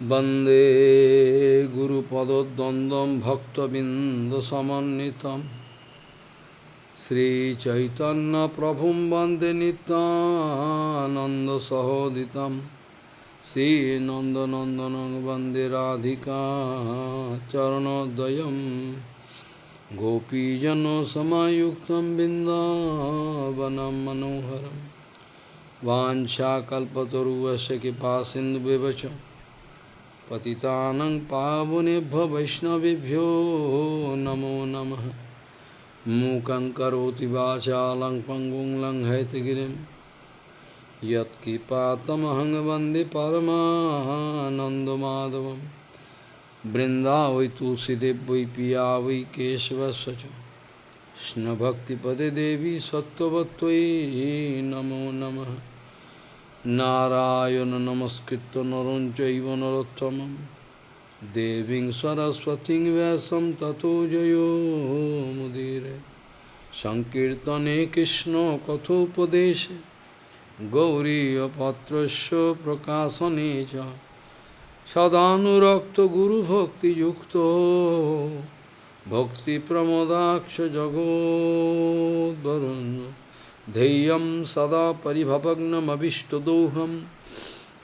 Bande Guru Padodandam Bhaktabindasamanitam Sri Chaitanya Prabhum Bande Nanda Sahoditam Sri Nanda Nandanang Bande Radhika Charanodayam Gopijano Samayuktam Bindavanam Manoharam Vancha Kalpataru Vasya Kipa Vivacham पतितानं पावनेभ्य वैष्णवेभ्यो नमो नमः। मूकं करोति वाचालं पङ्गुं लङ्घयतगिरिं यत्कृपातमहं वंदे परमानन्दमाधवं वै तुलसीदेव वै पिया वै केशवस्य च नमो नमः। নারায়ণ নমস্কৃত নরঞ্চৈব নরোত্তম দেবী সরস্বতী ব্যাসম ততো জয়োমুদীরে সংকীর্তনে কৃষ্ণ কথোপদেশে। গৌরীপত্রস্য প্রকাশনে চ। সদানুরক্ত গুরুভক্তিযুক্ত। ভক্তিপ্রমদাক্ষ জগদ্বরণ্য ध्येयं सदा परिभवग्नमभिष्टदोहं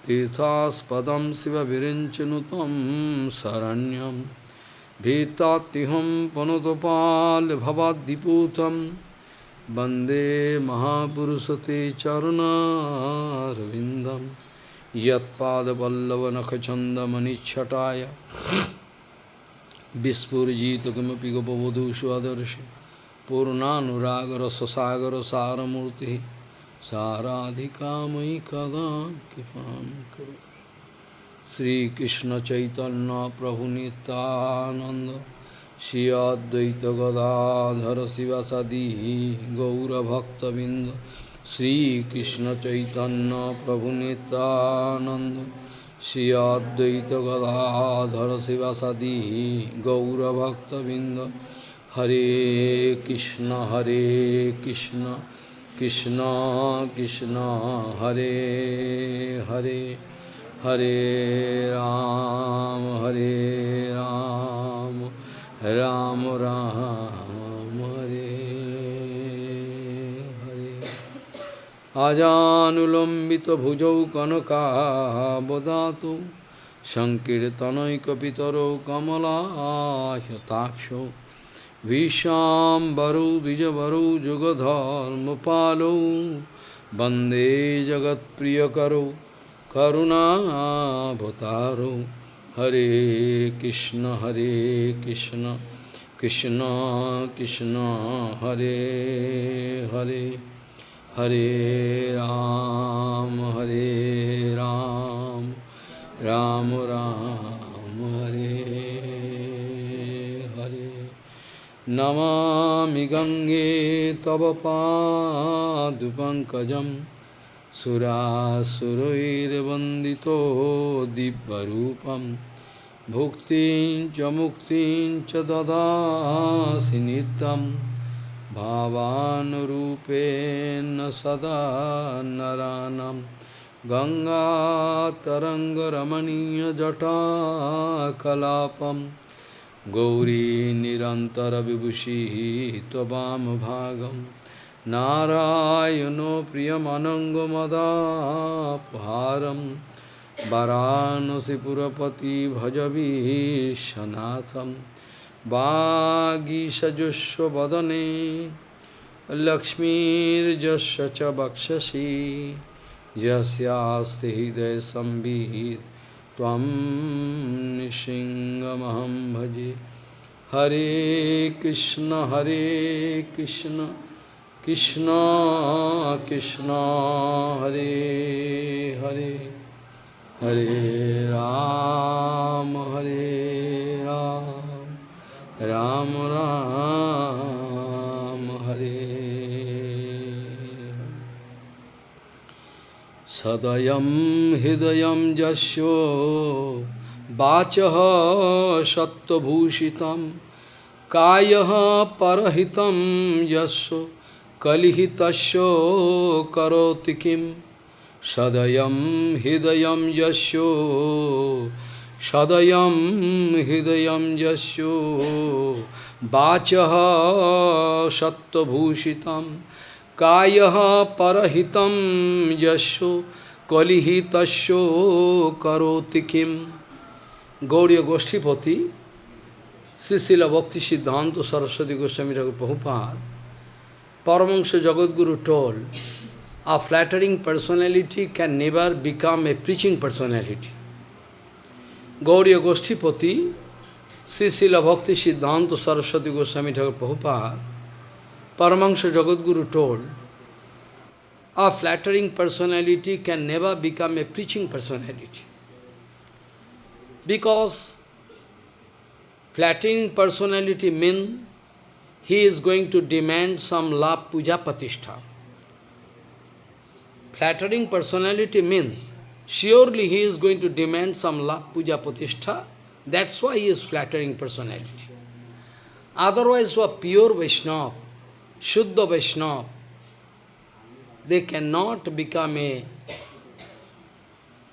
तीर्थास्पदं शिवविरिञ्चनुतं शरण्यं भीतात्युहं पुनतपाल्भवाद्दिपूतं वन्दे महापुरुषते चरुणारविन्दं यत्पादपल्लवनखचन्दमनिच्छटाय विस्फुरिजित किमपि गोपवधूषु आदर्शि पूर्णानुरागर ससागर सारमूर्ति साराधिका मयि कदा कृपां करो। श्रीकृष्ण चैतन्य प्रभु नित्यानंद श्री अद्वैत गदाधर शिवसदी गौरभक्तबिंद श्रीकृष्ण चैतन्य प्रभु Nityanand Shri Advaita Gadadhar शिवसदी गौरभक्तबिंद Hare Krishna Hare Krishna Krishna Krishna Hare Hare Hare Ram Hare Ram Ram Ram Hare Hare Ajanulambita bhujau kanaka bodhatu Sankirtanai kapitaro kamala yataksho Visham Baru Vijabaru Jugadhar Jugadharmapalo Bande Jagat Priyakaru Karuna Bhataro Hare Krishna Hare Krishna Krishna Krishna Hare Hare Hare Ram Hare Ram Ram Ram, Ram Namami गङ्गे तव पादुपङ्कजं सुरासुरैर्वन्दितो दिव्यरूपं भुक्तिं च मुक्तिं च ददासि नित्यं भावानुरूपेण सदा नरानं गङ्गातरङ्गरमणीयजटाकलापम् गौरी निरन्तरविभूषिः त्ववामभागं नारायणो प्रियमनङ्गमदापहारं वरानसिपुरपति भजवीशनाथं वागीषजुष्वदने लक्ष्मीर्जस्य च वक्षसि यस्यास्ति हृदयसंवित् त्वं भजे। हरे कृष्ण हरे कृष्ण कृष्ण कृष्ण, हरे हरे। हरे राम हरे राम राम राम। सदयं हृदयं यस्यो वाचः सत्त्वभूषितं कायः परहितं यस्य कलिहितस्य करोति किं सदयं हृदयं यस्यो सदयं हृदयं यस्यो वाचः सत्त्वभूषितं kaya parahitam yasho kalihitasho karotikim. Gauriya Goshtipati, Sisila Bhakti Siddhanta Saraswati Goswami Raghu Prabhupada, Paramahansa Jagadguru told, a flattering personality can never become a preaching personality. Gauriya Goshtipati, Sisila Bhakti Siddhanta Saraswati Goswami Raghu Prabhupada Paramahansa Jagadguru told, a flattering personality can never become a preaching personality. Because Flattering personality means he is going to demand some love puja patishtha. Flattering personality means surely he is going to demand some love puja patishtha. That's why he is flattering personality. Otherwise, for pure Vaishnava, Shuddha Vaishnava, they cannot become a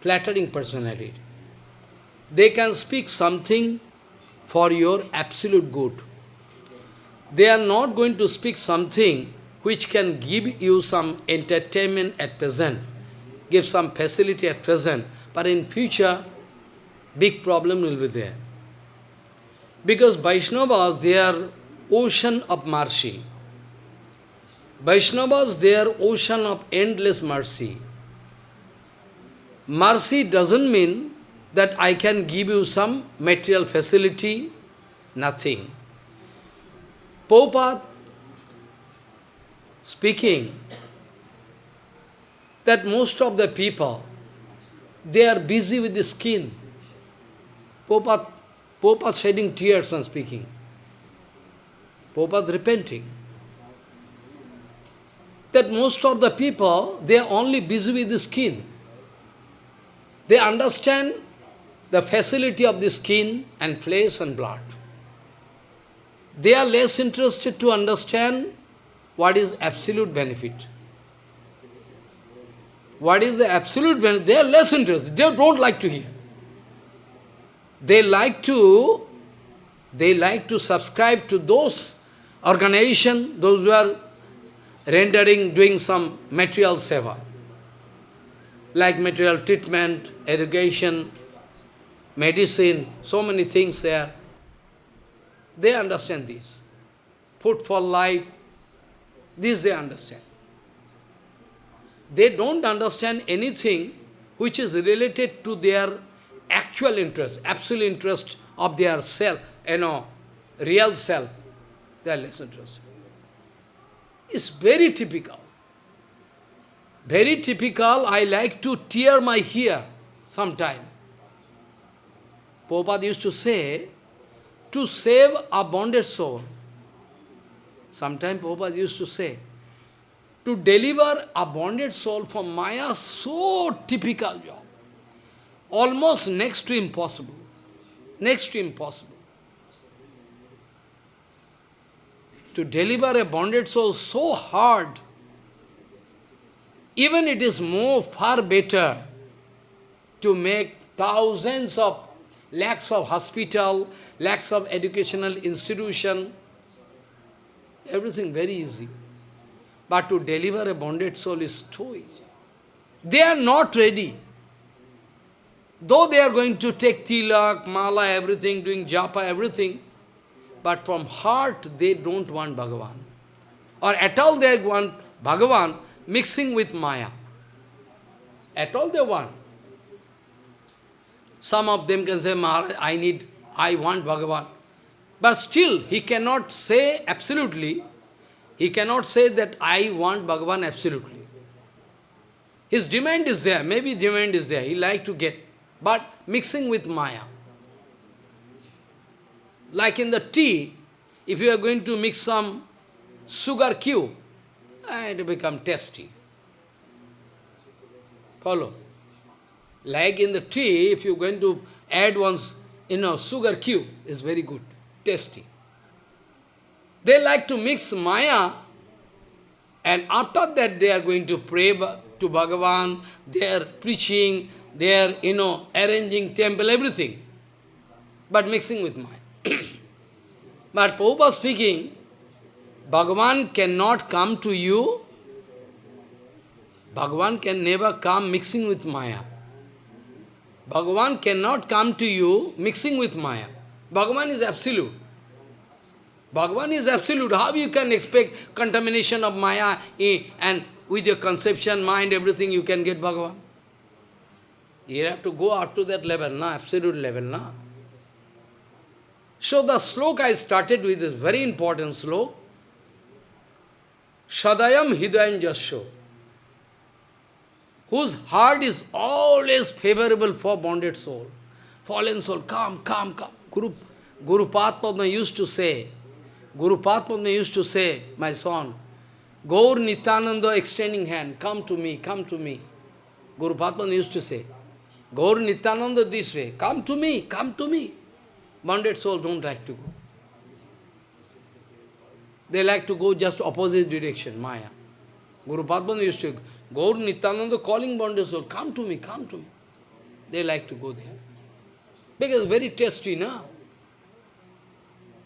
flattering personality. They can speak something for your absolute good. They are not going to speak something which can give you some entertainment at present, give some facility at present, but in future, big problem will be there. Because Vaishnavas, they are ocean of mercy. Vaishnavas, they are ocean of endless mercy. Mercy doesn't mean that I can give you some material facility, nothing. Prabhupada speaking that most of the people, they are busy with the skin. Prabhupada shedding tears and speaking. Prabhupada repenting. That most of the people, they are only busy with the skin. They understand the facility of the skin and flesh and blood. They are less interested to understand what is absolute benefit. What is the absolute benefit? They are less interested. They don't like to hear. They like to, they like to subscribe to those organizations, those who are rendering, doing some material seva, like material treatment, education, medicine, so many things there. They understand this. Food for life, this they understand. They don't understand anything which is related to their actual interest, absolute interest of their self, you know, real self. They are less interested. It's very typical. Very typical, I like to tear my hair sometime. Prabhupada used to say, to save a bonded soul. Sometimes Prabhupada used to say, to deliver a bonded soul from Maya, so typical job. Almost next to impossible. Next to impossible. To deliver a bonded soul so hard, even it is more, far better to make thousands of lakhs of hospital, lakhs of educational institution, everything very easy. But to deliver a bonded soul is too easy. They are not ready. Though they are going to take tilak, mala, everything, doing japa, everything, but from heart they don't want Bhagavan. Or at all they want Bhagavan mixing with Maya. At all they want. Some of them can say, Maharaj, I need, I want Bhagavan. But still, he cannot say absolutely, he cannot say that I want Bhagavan absolutely. His demand is there, maybe demand is there, he like to get, but mixing with Maya. Like in the tea, if you are going to mix some sugar cube, eh, it will become tasty. Follow? Like in the tea, if you're going to add once, you know, sugar cube, is very good, tasty. They like to mix Maya, and after that they are going to pray to Bhagavan, they are preaching, they are, you know, arranging temple, everything. but mixing with Maya. but Prabhupada speaking, Bhagavan cannot come to you, Bhagavan can never come mixing with Maya. Bhagavan cannot come to you mixing with Maya. Bhagavan is absolute. Bhagavan is absolute. How you can expect contamination of Maya and with your conception, mind, everything you can get Bhagavan? You have to go up to that level, na, absolute level. Na. So the sloka I started with is very important sloka. Sadayam Hidayam Jasho, whose heart is always favorable for bonded soul. Fallen soul, come, come, come. Guru, Guru Padma used to say, Guru Padma used to say, my son, Gaur Nityananda extending hand, come to me, come to me. Guru Padma used to say, Gaur Nityananda this way, come to me, come to me. Bonded soul don't like to go. They like to go just opposite direction, Maya. Guru Padma used to, go. Nityananda calling bonded soul, come to me, come to me. They like to go there. Because very tasty, no?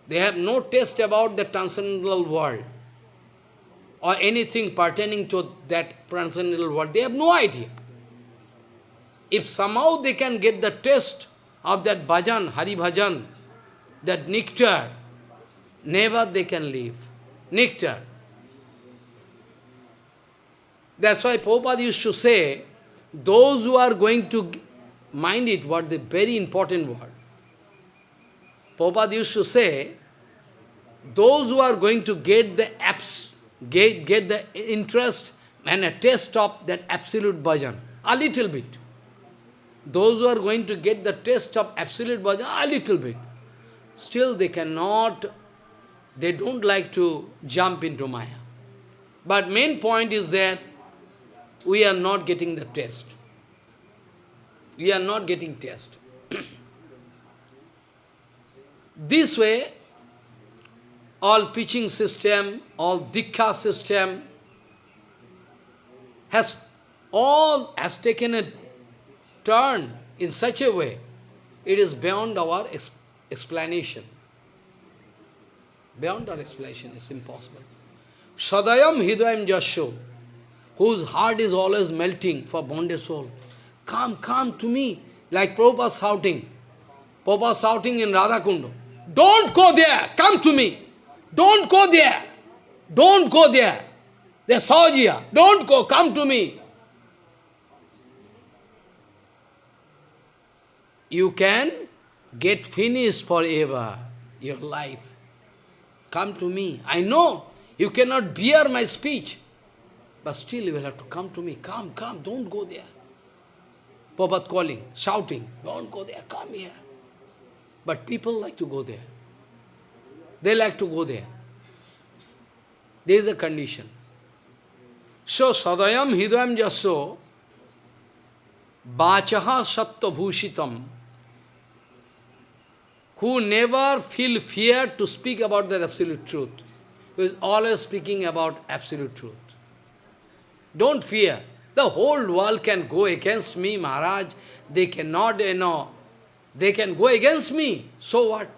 They have no taste about the transcendental world or anything pertaining to that transcendental world. They have no idea. If somehow they can get the taste of that bhajan, Hari bhajan, that nectar, never they can leave nectar. That's why Prabhupada used to say, those who are going to mind it, what the very important word. Prabhupada used to say, those who are going to get the apps, get, get the interest and a taste of that absolute bhajan, a little bit. Those who are going to get the taste of absolute bhajan, a little bit. Still they cannot they don't like to jump into Maya. But main point is that we are not getting the test. We are not getting test. this way, all preaching system, all dikha system has all has taken a turn in such a way, it is beyond our explanation. Beyond our explanation, it's impossible. Sadayam hidayam jasho, whose heart is always melting for bonded soul. Come, come to me, like Prabhupada shouting. Prabhupada shouting in Radha Radhakundo. Don't go there, come to me. Don't go there. Don't go there. There's Sahajiya. Don't go, come to me. You can get finished forever, your life. Come to me. I know you cannot bear my speech. But still you will have to come to me. Come, come, don't go there. Prabhupada calling, shouting, don't go there, come here. But people like to go there. They like to go there. There is a condition. So, sadayam hidayam jaso bachaha sattva bhushitam who never feel fear to speak about the absolute truth, who is always speaking about absolute truth. Don't fear. The whole world can go against me, Maharaj. They cannot, you know, they can go against me. So what?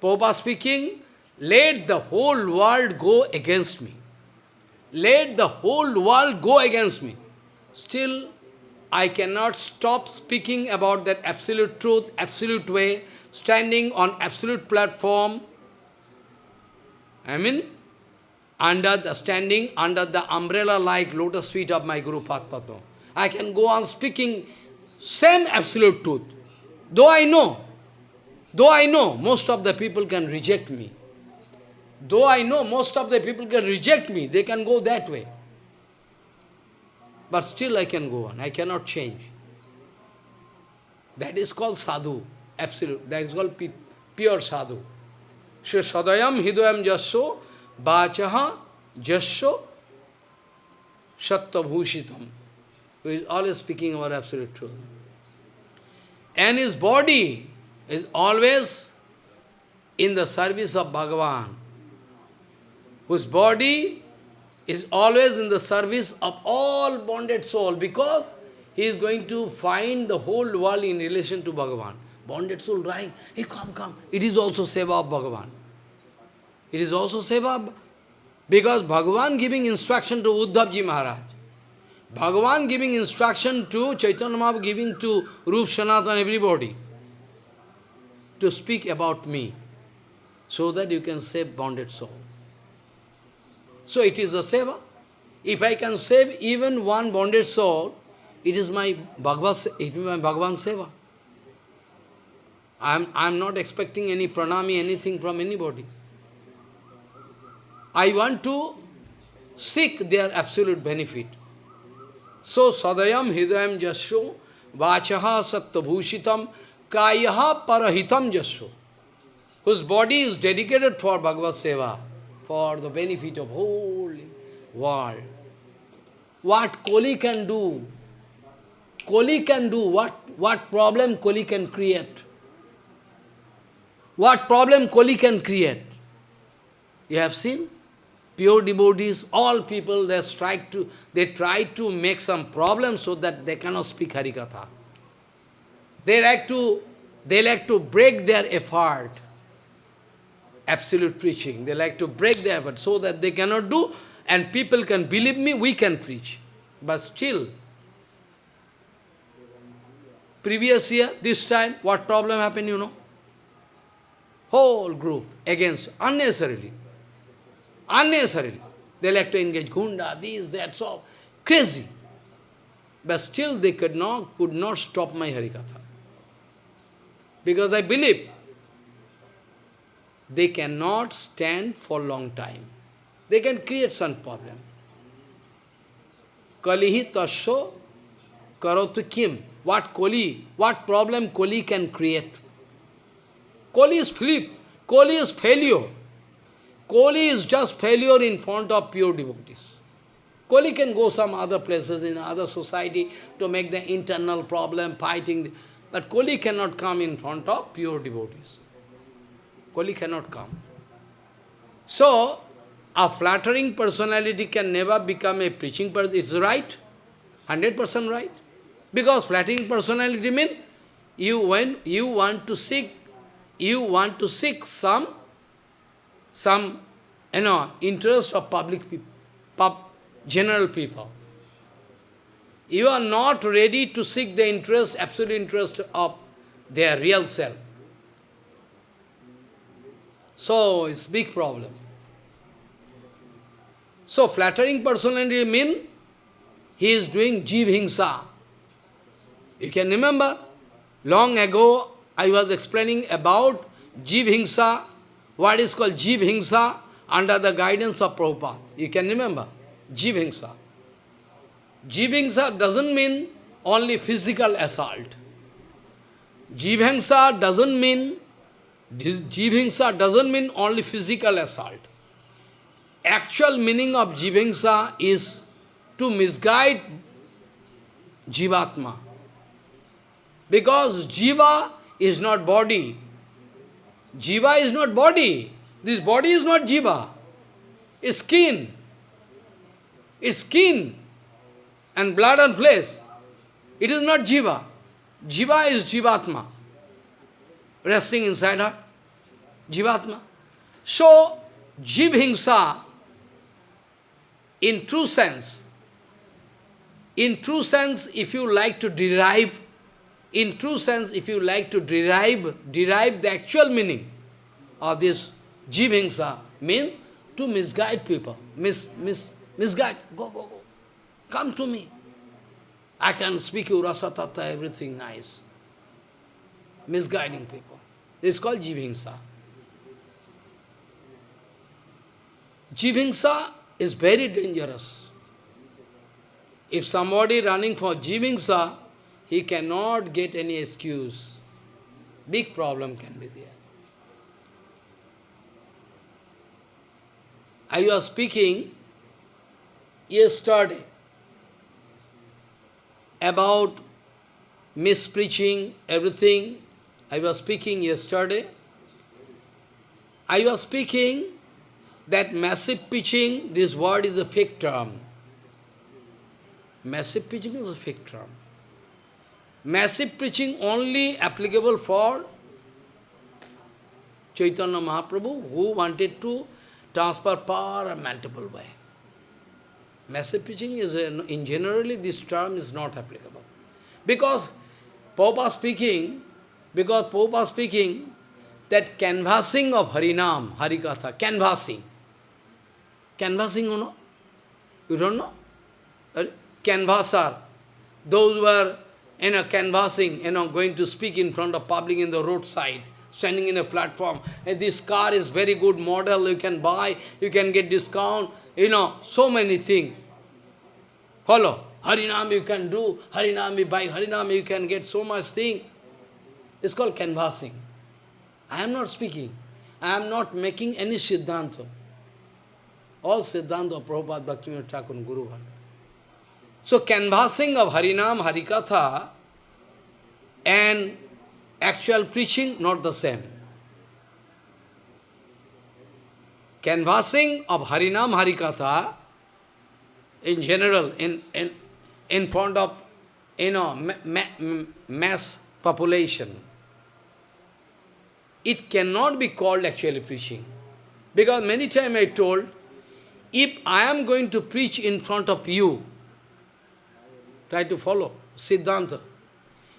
Popa speaking, let the whole world go against me. Let the whole world go against me. Still, I cannot stop speaking about that absolute truth, absolute way, standing on absolute platform. I mean, under the standing under the umbrella-like lotus feet of my Guru Padma. I can go on speaking same absolute truth. Though I know, though I know most of the people can reject me. Though I know most of the people can reject me, they can go that way. But still I can go on. I cannot change. That is called sadhu, absolute. That is called pure sadhu. So sadayam hidayam jasyo bachaha jasyo sattva Who is always speaking about absolute truth. And his body is always in the service of Bhagavan, whose body is always in the service of all bonded soul because he is going to find the whole world in relation to Bhagavan. bonded soul right? Hey, come, come. It is also seva of Bhagavan. It is also seva because Bhagavan giving instruction to Uddhavji Maharaj. Bhagavan giving instruction to Chaitanya Mahaprabhu giving to Rup Sanatan everybody to speak about me so that you can save bonded soul. So it is a seva. If I can save even one bonded soul, it is my Bhagavad, it is my Bhagavan seva. I am I am not expecting any pranami, anything from anybody. I want to seek their absolute benefit. So sadayam hidayam jasho vachaha sattva kayaha parahitam jasho whose body is dedicated for Bhagavad Seva, for the benefit of whole world. What Koli can do, Koli can do, what, what problem Koli can create. What problem Koli can create. You have seen? Pure devotees, all people, they strike to, they try to make some problem so that they cannot speak Harikatha. They like to, they like to break their effort absolute preaching. They like to break the effort so that they cannot do, and people can believe me, we can preach. But still, previous year, this time, what problem happened, you know? Whole group against, unnecessarily. Unnecessarily. They like to engage gunda, this, that, so, crazy. But still they could not, could not stop my Harikatha. Because I believe they cannot stand for long time. They can create some problem. Kalihi tasho karotu kim. What koli, what problem koli can create? Koli is flip. Koli is failure. Koli is just failure in front of pure devotees. Koli can go some other places in other society to make the internal problem, fighting. But Koli cannot come in front of pure devotees. Kali cannot come. So, a flattering personality can never become a preaching person. It's right, 100% right. Because flattering personality means you when you want to seek, you want to seek some, some, you know, interest of public people, pub, general people. You are not ready to seek the interest, absolute interest of their real self. So, it's big problem. So, flattering personality mean he is doing jiv hingsa. You can remember, long ago I was explaining about jiv hingsa, what is called jiv hingsa under the guidance of Prabhupada. You can remember, jiv hingsa. Doesn't mean only physical assault. Jiv hingsa doesn't mean Jivhingsa doesn't mean only physical assault. Actual meaning of Jivhingsa is to misguide Jivatma. Because Jiva is not body. Jiva is not body. This body is not Jiva. It's skin. It's skin and blood and flesh. It is not Jiva. Jiva is Jivatma resting inside her, Jivatma. So, Jivhingsa, in true sense, in true sense, if you like to derive, in true sense, if you like to derive, derive the actual meaning of this Jivhingsa, mean to misguide people, mis, mis, misguide, go, go, go, come to me. I can speak you rasa tattva, everything nice misguiding people. This is called Jivhingsa. Jivhingsa is very dangerous. If somebody running for Jivhingsa, he cannot get any excuse. Big problem can be there. I was speaking yesterday about mispreaching, everything, I was speaking yesterday. I was speaking that massive pitching, this word is a fake term. Massive pitching is a fake term. massive preaching only applicable for Chaitanya Mahaprabhu who wanted to transfer power and multiple way. Massive preaching is, a, in generally this term is not applicable. Because Prabhupada speaking, because Prabhupada speaking, that canvassing of Harinam, Harikatha, canvassing. Canvassing, you know? You don't know? Canvasser, those who are, you know, canvassing, you know, going to speak in front of public in the roadside, standing in a platform, this car is very good model, you can buy, you can get discount, you know, so many things. Follow. Harinam you can do, Harinam you buy, Harinam you can get so much thing. It's called canvassing. I am not speaking. I am not making any Siddhanta. All Siddhanta of Prabhupada Bhaktivinoda Thakur Guru Bhargava. So canvassing of Harinam, Harikatha and actual preaching, not the same. Canvassing of Harinam, Harikatha in general, in, in, in front of you know, ma ma mass population, it cannot be called actually preaching. Because many times I told, if I am going to preach in front of you, try to follow Siddhanta.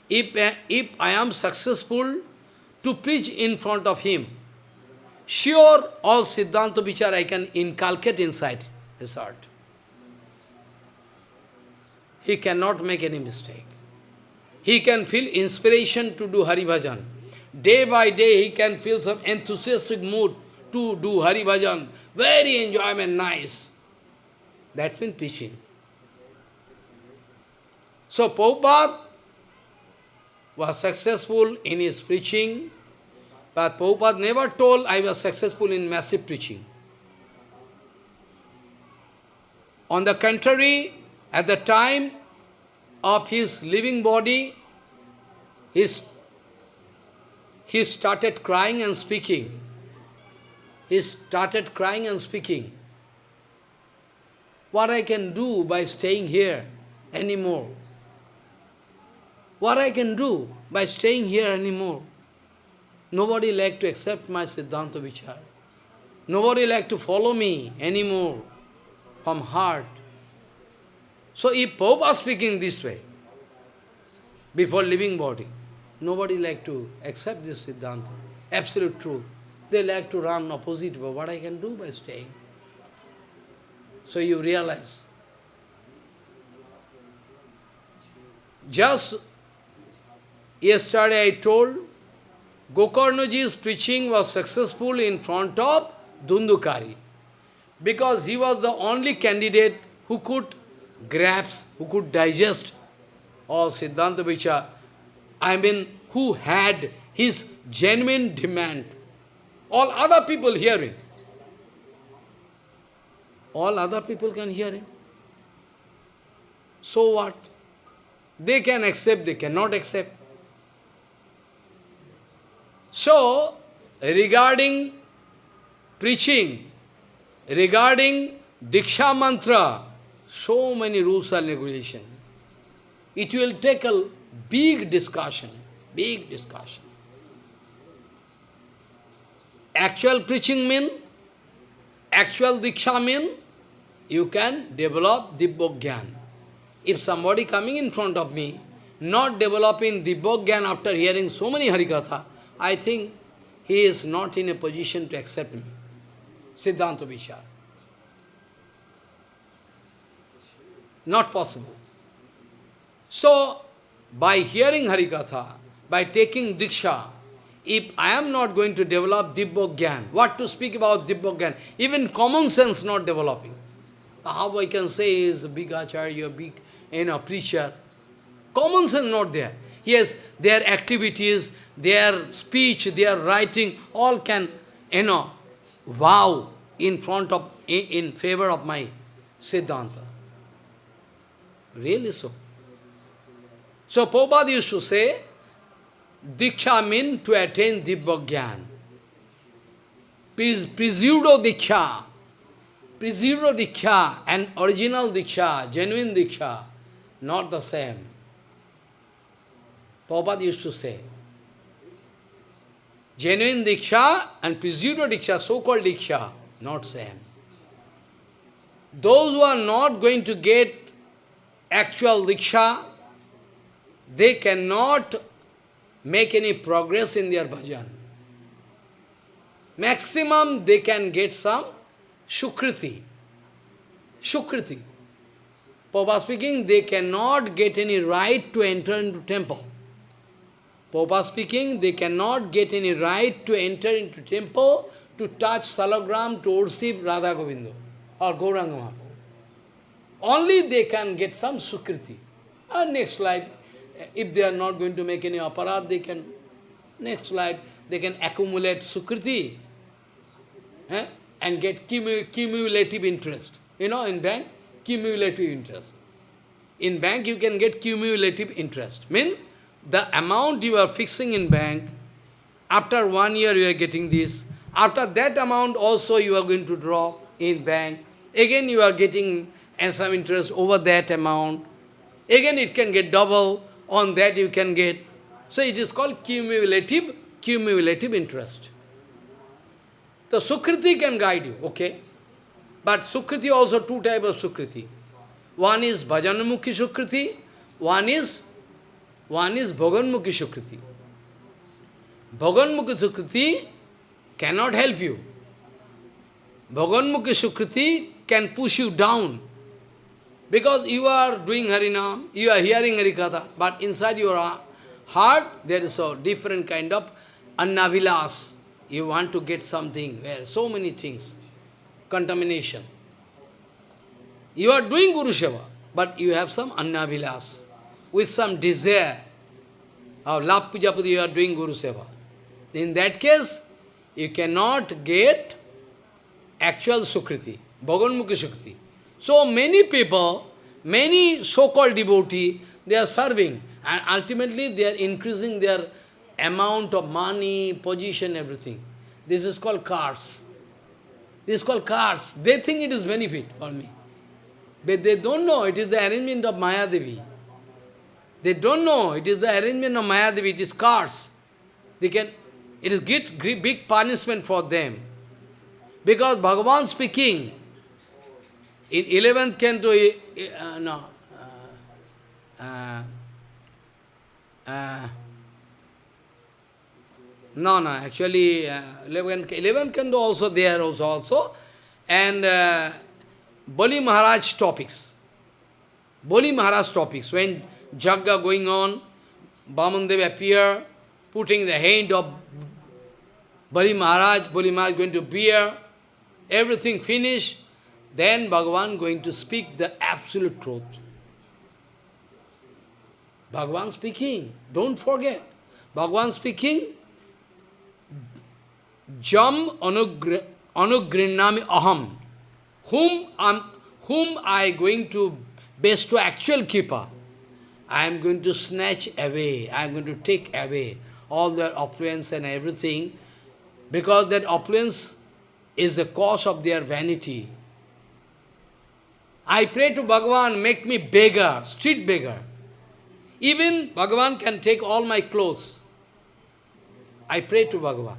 If, if I am successful to preach in front of him, sure all Siddhanta Vichar I can inculcate inside his heart. He cannot make any mistake. He can feel inspiration to do Hari Bhajan. Day by day, he can feel some enthusiastic mood to do Hari Bhajan. Very enjoyment, nice. That's been preaching. So Prabhupada was successful in his preaching, but Prabhupada never told I was successful in massive preaching. On the contrary, at the time of his living body, his he started crying and speaking. He started crying and speaking. What I can do by staying here anymore? What I can do by staying here anymore? Nobody like to accept my Siddhanta Vichar. Nobody like to follow me anymore from heart. So if Prabhupada speaking this way, before leaving body, Nobody like to accept this Siddhanta, absolute truth. They like to run opposite, but what I can do by staying? So you realize. Just yesterday I told, Gokarnaji's preaching was successful in front of Dhundhukari, because he was the only candidate who could grasp, who could digest all Siddhanta Vichar I mean, who had his genuine demand. All other people hearing. All other people can hear him. So what? They can accept, they cannot accept. So, regarding preaching, regarding Diksha mantra, so many rules and regulations. It will take a Big discussion, big discussion. Actual preaching mean, actual diksha mean, you can develop Dibbogyan. If somebody coming in front of me, not developing Dibbogyan after hearing so many Harikatha, I think he is not in a position to accept me. Siddhanta Vichar. Not possible. So, by hearing Harikatha, by taking Diksha, if I am not going to develop Dibbogyan, what to speak about Dibbogyan? Even common sense not developing. How I can say is a big acharya, big you know, preacher. Common sense not there. Yes, their activities, their speech, their writing, all can, you know, wow in front of, in, in favor of my Siddhanta. Really so. So Prabhupada used to say, Diksha means to attain Dibbogyan. Presudo Diksha. Presudo Diksha and original Diksha, genuine Diksha, not the same. Prabhupada used to say. Genuine Diksha and pseudo Diksha, so-called Diksha, not same. Those who are not going to get actual Diksha, they cannot make any progress in their bhajan. Maximum they can get some Shukriti. Shukriti. Papa speaking, they cannot get any right to enter into temple. Papa speaking, they cannot get any right to enter into temple to touch salagram, to worship Radha Govinda or Gauranga. Only they can get some sukriti. And next life, if they are not going to make any aparadh, they can, next life, they can accumulate sukriti eh, and get cumulative interest. You know, in bank, cumulative interest. In bank, you can get cumulative interest. Mean, the amount you are fixing in bank, after one year you are getting this. After that amount also you are going to draw in bank. Again you are getting some interest over that amount. Again it can get double, on that you can get. So it is called cumulative, cumulative interest. The Sukriti can guide you, okay? But Sukriti also two types of Sukriti. One is Bhajanamukhi Sukriti, one is one is Bhaganmukhi Sukriti. Bhaganmukhi Sukriti cannot help you. Bhaganmukhi Sukriti can push you down. Because you are doing Harinam, you are hearing Harikatha, but inside your heart there is a different kind of annavilas. You want to get something, where so many things, contamination. You are doing Guru Seva, but you have some annavilas with some desire of love you are doing Guru Seva. In that case, you cannot get actual Sukriti, Bhaganmukhi Sukriti. So many people, many so-called devotee, they are serving and ultimately they are increasing their amount of money, position, everything. This is called cars. This is called cars. They think it is benefit for me. But they don't know it is the arrangement of Maya Devi. They don't know. It is the arrangement of Mayadevi. It is cars. They can, it is great, great, big punishment for them. Because Bhagavan speaking, in 11th canto, uh, no, uh, uh, uh, no, no, actually, uh, 11th, 11th canto also there also, also. And uh, Bali Maharaj topics. Bali Maharaj topics, when Jagga going on, Bamandev appear, putting the hand of Bali Maharaj, Bali Maharaj going to bear, everything finished, then Bhagavan going to speak the absolute truth. Bhagavan speaking, don't forget. Bhagavan speaking, Jam anugrinami aham, whom, I'm, whom I going to bestow actual keeper. I am going to snatch away, I am going to take away all their opulence and everything, because that opulence is the cause of their vanity. I pray to Bhagavan, make me beggar, street beggar. Even Bhagavan can take all my clothes. I pray to Bhagavan.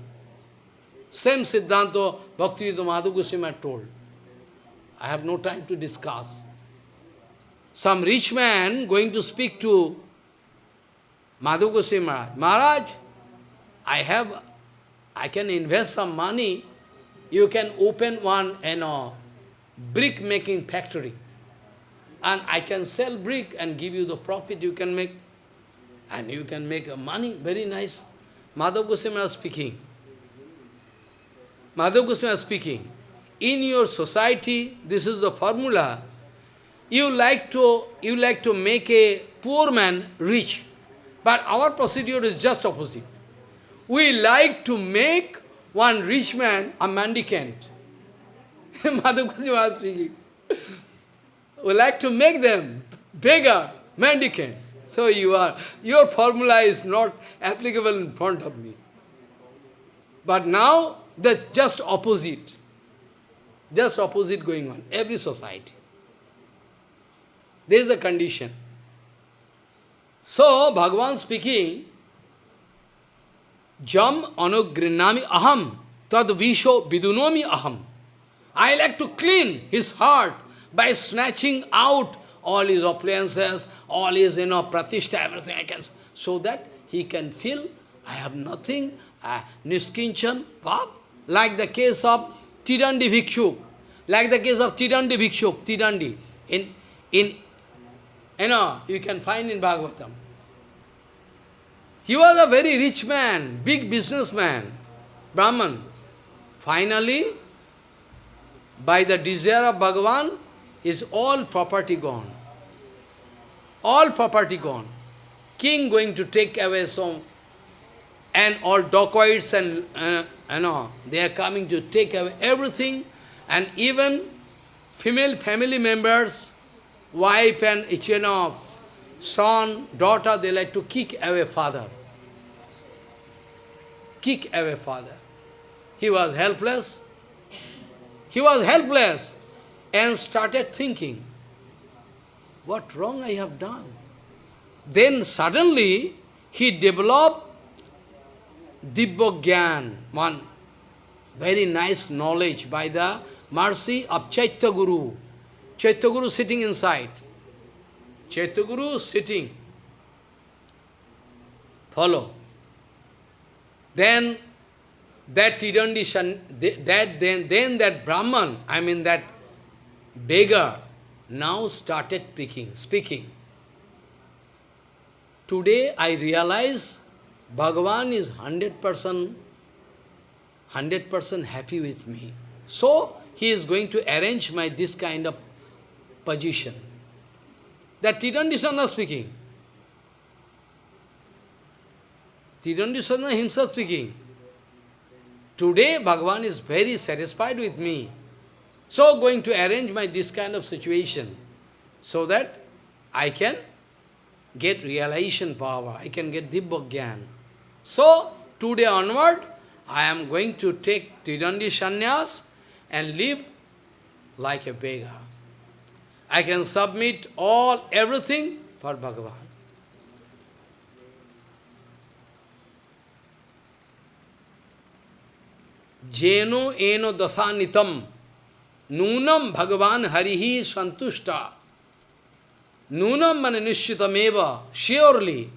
Same Siddhanta Bhakti Madhav Goswami told. I have no time to discuss some rich man going to speak to Madhav Goswami Maharaj. Maharaj, I have, I can invest some money. You can open one, you know, brick making factory. And I can sell brick and give you the profit you can make. And you can make money, very nice. Madhav Goswami is speaking. Madhav Goswami is speaking. In your society, this is the formula you like to you like to make a poor man rich. But our procedure is just opposite. We like to make one rich man a mendicant. Madhav was speaking. We like to make them beggar, mendicant. So you are, your formula is not applicable in front of me. But now, the just opposite. Just opposite going on, every society. There is a condition. So, Bhagavan speaking, Jam anugrinami aham tad visho vidunomi aham. I like to clean his heart by snatching out all his appliances, all his, you know, pratishta, everything I can, so that he can feel, I have nothing, uh, niskinchan, like the case of Tidandi Bhikshuk, like the case of Tidandi Bhikshuk, Tidandi, in, in, you know, you can find in Bhagavatam. He was a very rich man, big businessman, Brahman. Finally, by the desire of Bhagavan, is all property gone. All property gone. King going to take away some, and all dacoits and, uh, you know, they are coming to take away everything, and even female family members, wife and you know, son, daughter, they like to kick away father. Kick away father. He was helpless. He was helpless and started thinking, what wrong I have done? Then suddenly he developed Dibbogyan, one very nice knowledge by the mercy of Chaitya Guru. Chaitya Guru sitting inside. Chaitya Guru sitting. Follow. Then that Tirandishan, that then, then that Brahman, I mean that beggar, now started speaking. speaking. Today I realize Bhagavan is 100% 100% happy with me. So, he is going to arrange my this kind of position. That Tirandisana speaking. Tirandisana himself speaking. Today, Bhagavan is very satisfied with me. So, going to arrange my this kind of situation so that I can get realization power, I can get Dibbogyan. So, today onward, I am going to take Tirandi Sannyas and live like a beggar. I can submit all, everything for Bhagavan. Jeno eno dasanitam nunam bhagavan harihi santushta. Nunam mane nishitameva, surely.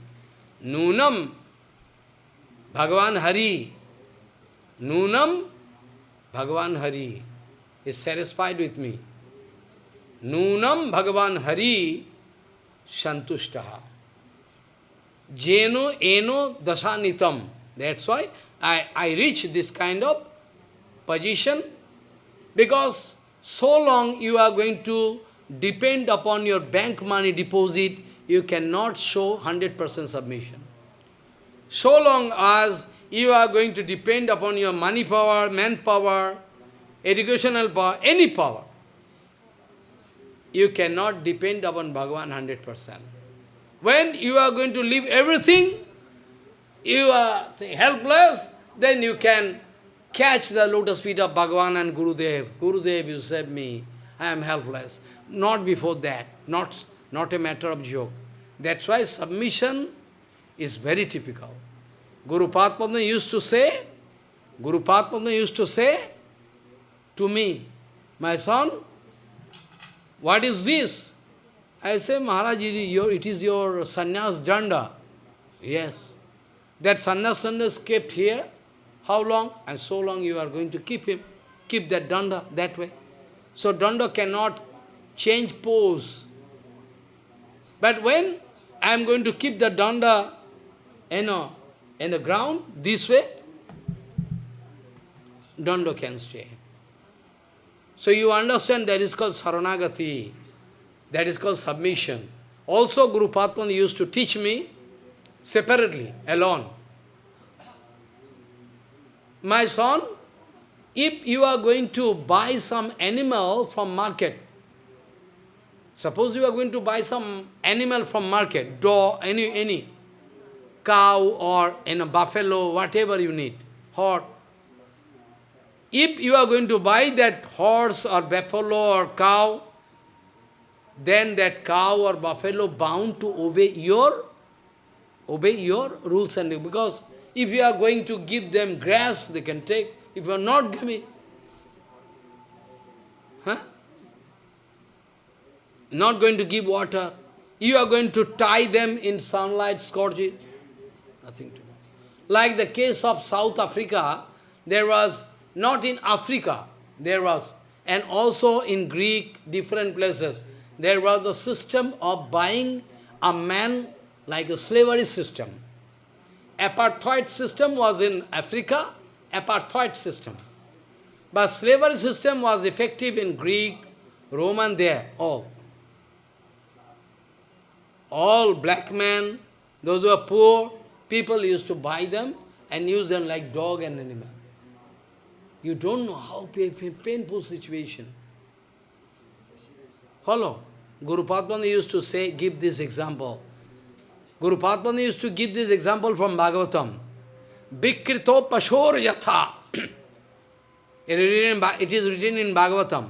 Nunam bhagavan hari. Nunam bhagavan hari is satisfied with me. Nunam bhagavan hari santushtaha. Jeno eno dasanitam. That's why I, I reach this kind of position because so long you are going to depend upon your bank money deposit, you cannot show 100% submission. So long as you are going to depend upon your money power, manpower, educational power, any power, you cannot depend upon Bhagavan 100%. When you are going to leave everything, you are helpless, then you can catch the lotus feet of Bhagavan and Gurudev. Gurudev, you save me. I am helpless. Not before that. Not, not a matter of joke. That's why submission is very typical. Guru Padma used to say, Guru Padma used to say to me, my son, what is this? I say, Maharaj, it is your sannyas danda. Yes. That sannyas is kept here. How long? And so long you are going to keep him. Keep that danda that way. So danda cannot change pose. But when I am going to keep the danda, you know, in the ground, this way, danda can stay. So you understand that is called saranagati. That is called submission. Also Guru Padma used to teach me separately, alone. My son, if you are going to buy some animal from market, suppose you are going to buy some animal from market, dog, any, any, cow or in a buffalo, whatever you need, horse. If you are going to buy that horse or buffalo or cow, then that cow or buffalo bound to obey your obey your rules and because if you are going to give them grass, they can take. If you are not giving, huh? Not going to give water, you are going to tie them in sunlight, scorch it. Nothing to do. Like the case of South Africa, there was, not in Africa, there was, and also in Greek, different places, there was a system of buying a man like a slavery system. Apartheid system was in Africa, apartheid system. But slavery system was effective in Greek, Roman there, all. All black men, those who are poor, people used to buy them and use them like dog and animal. You don't know how painful situation. Follow. Guru Padmani used to say, give this example. Guru Padmani used to give this example from Bhagavatam. Vikrito pashor yatha. It is written in Bhagavatam.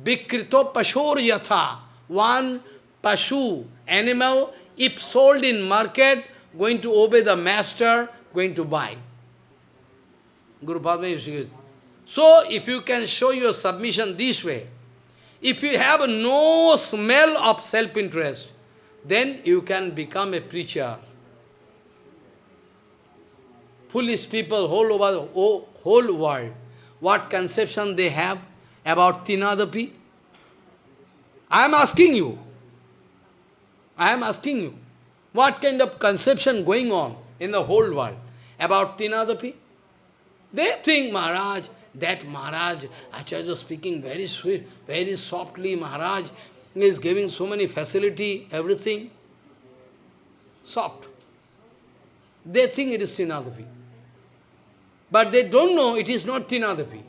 Vikrito pashor yatha. One pashu, animal, if sold in market, going to obey the master, going to buy. Guru Padma used to So, if you can show your submission this way, if you have no smell of self-interest, then you can become a preacher. Foolish people whole over the whole world, what conception they have about Tinadapi? I am asking you. I am asking you. What kind of conception going on in the whole world about Tinadapi? They think, Maharaj, that Maharaj, Acharya speaking very sweet, very softly, Maharaj is giving so many facility, everything. Soft. They think it is Tinadapi. But they don't know it is not Tinadapi.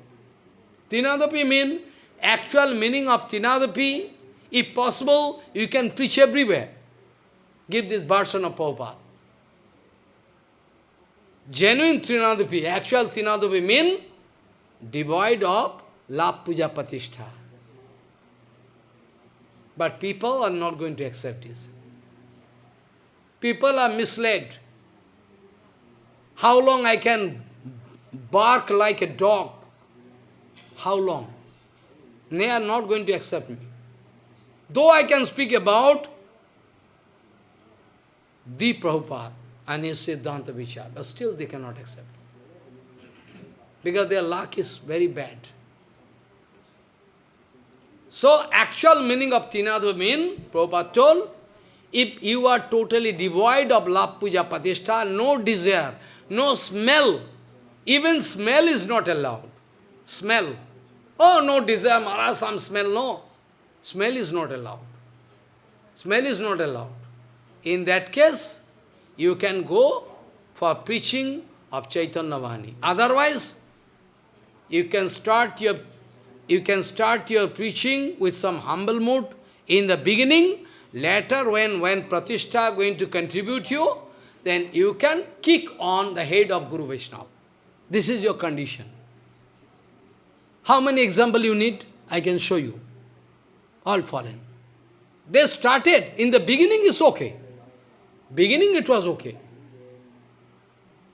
Tinadapi means, actual meaning of Tinadapi, if possible, you can preach everywhere. Give this version of Prabhupada. Genuine Trinadapi, actual Trinadapi mean devoid of love puja patishtha. But people are not going to accept this. People are misled. How long I can bark like a dog? How long? They are not going to accept me. Though I can speak about the Prabhupada and his Siddhanta Vichar, but still they cannot accept. Because their luck is very bad. So, actual meaning of Tinadva mean, Prabhupada told, if you are totally devoid of love, puja, patishtha, no desire, no smell, even smell is not allowed. Smell. Oh, no desire, Maharaj, some smell, no. Smell is not allowed. Smell is not allowed. In that case, you can go for preaching of Chaitanya Vani. Otherwise, you can start your you can start your preaching with some humble mood in the beginning. Later, when, when Pratishtha going to contribute you, then you can kick on the head of Guru Vaishnava. This is your condition. How many examples you need? I can show you. All fallen. They started, in the beginning is okay. Beginning it was okay.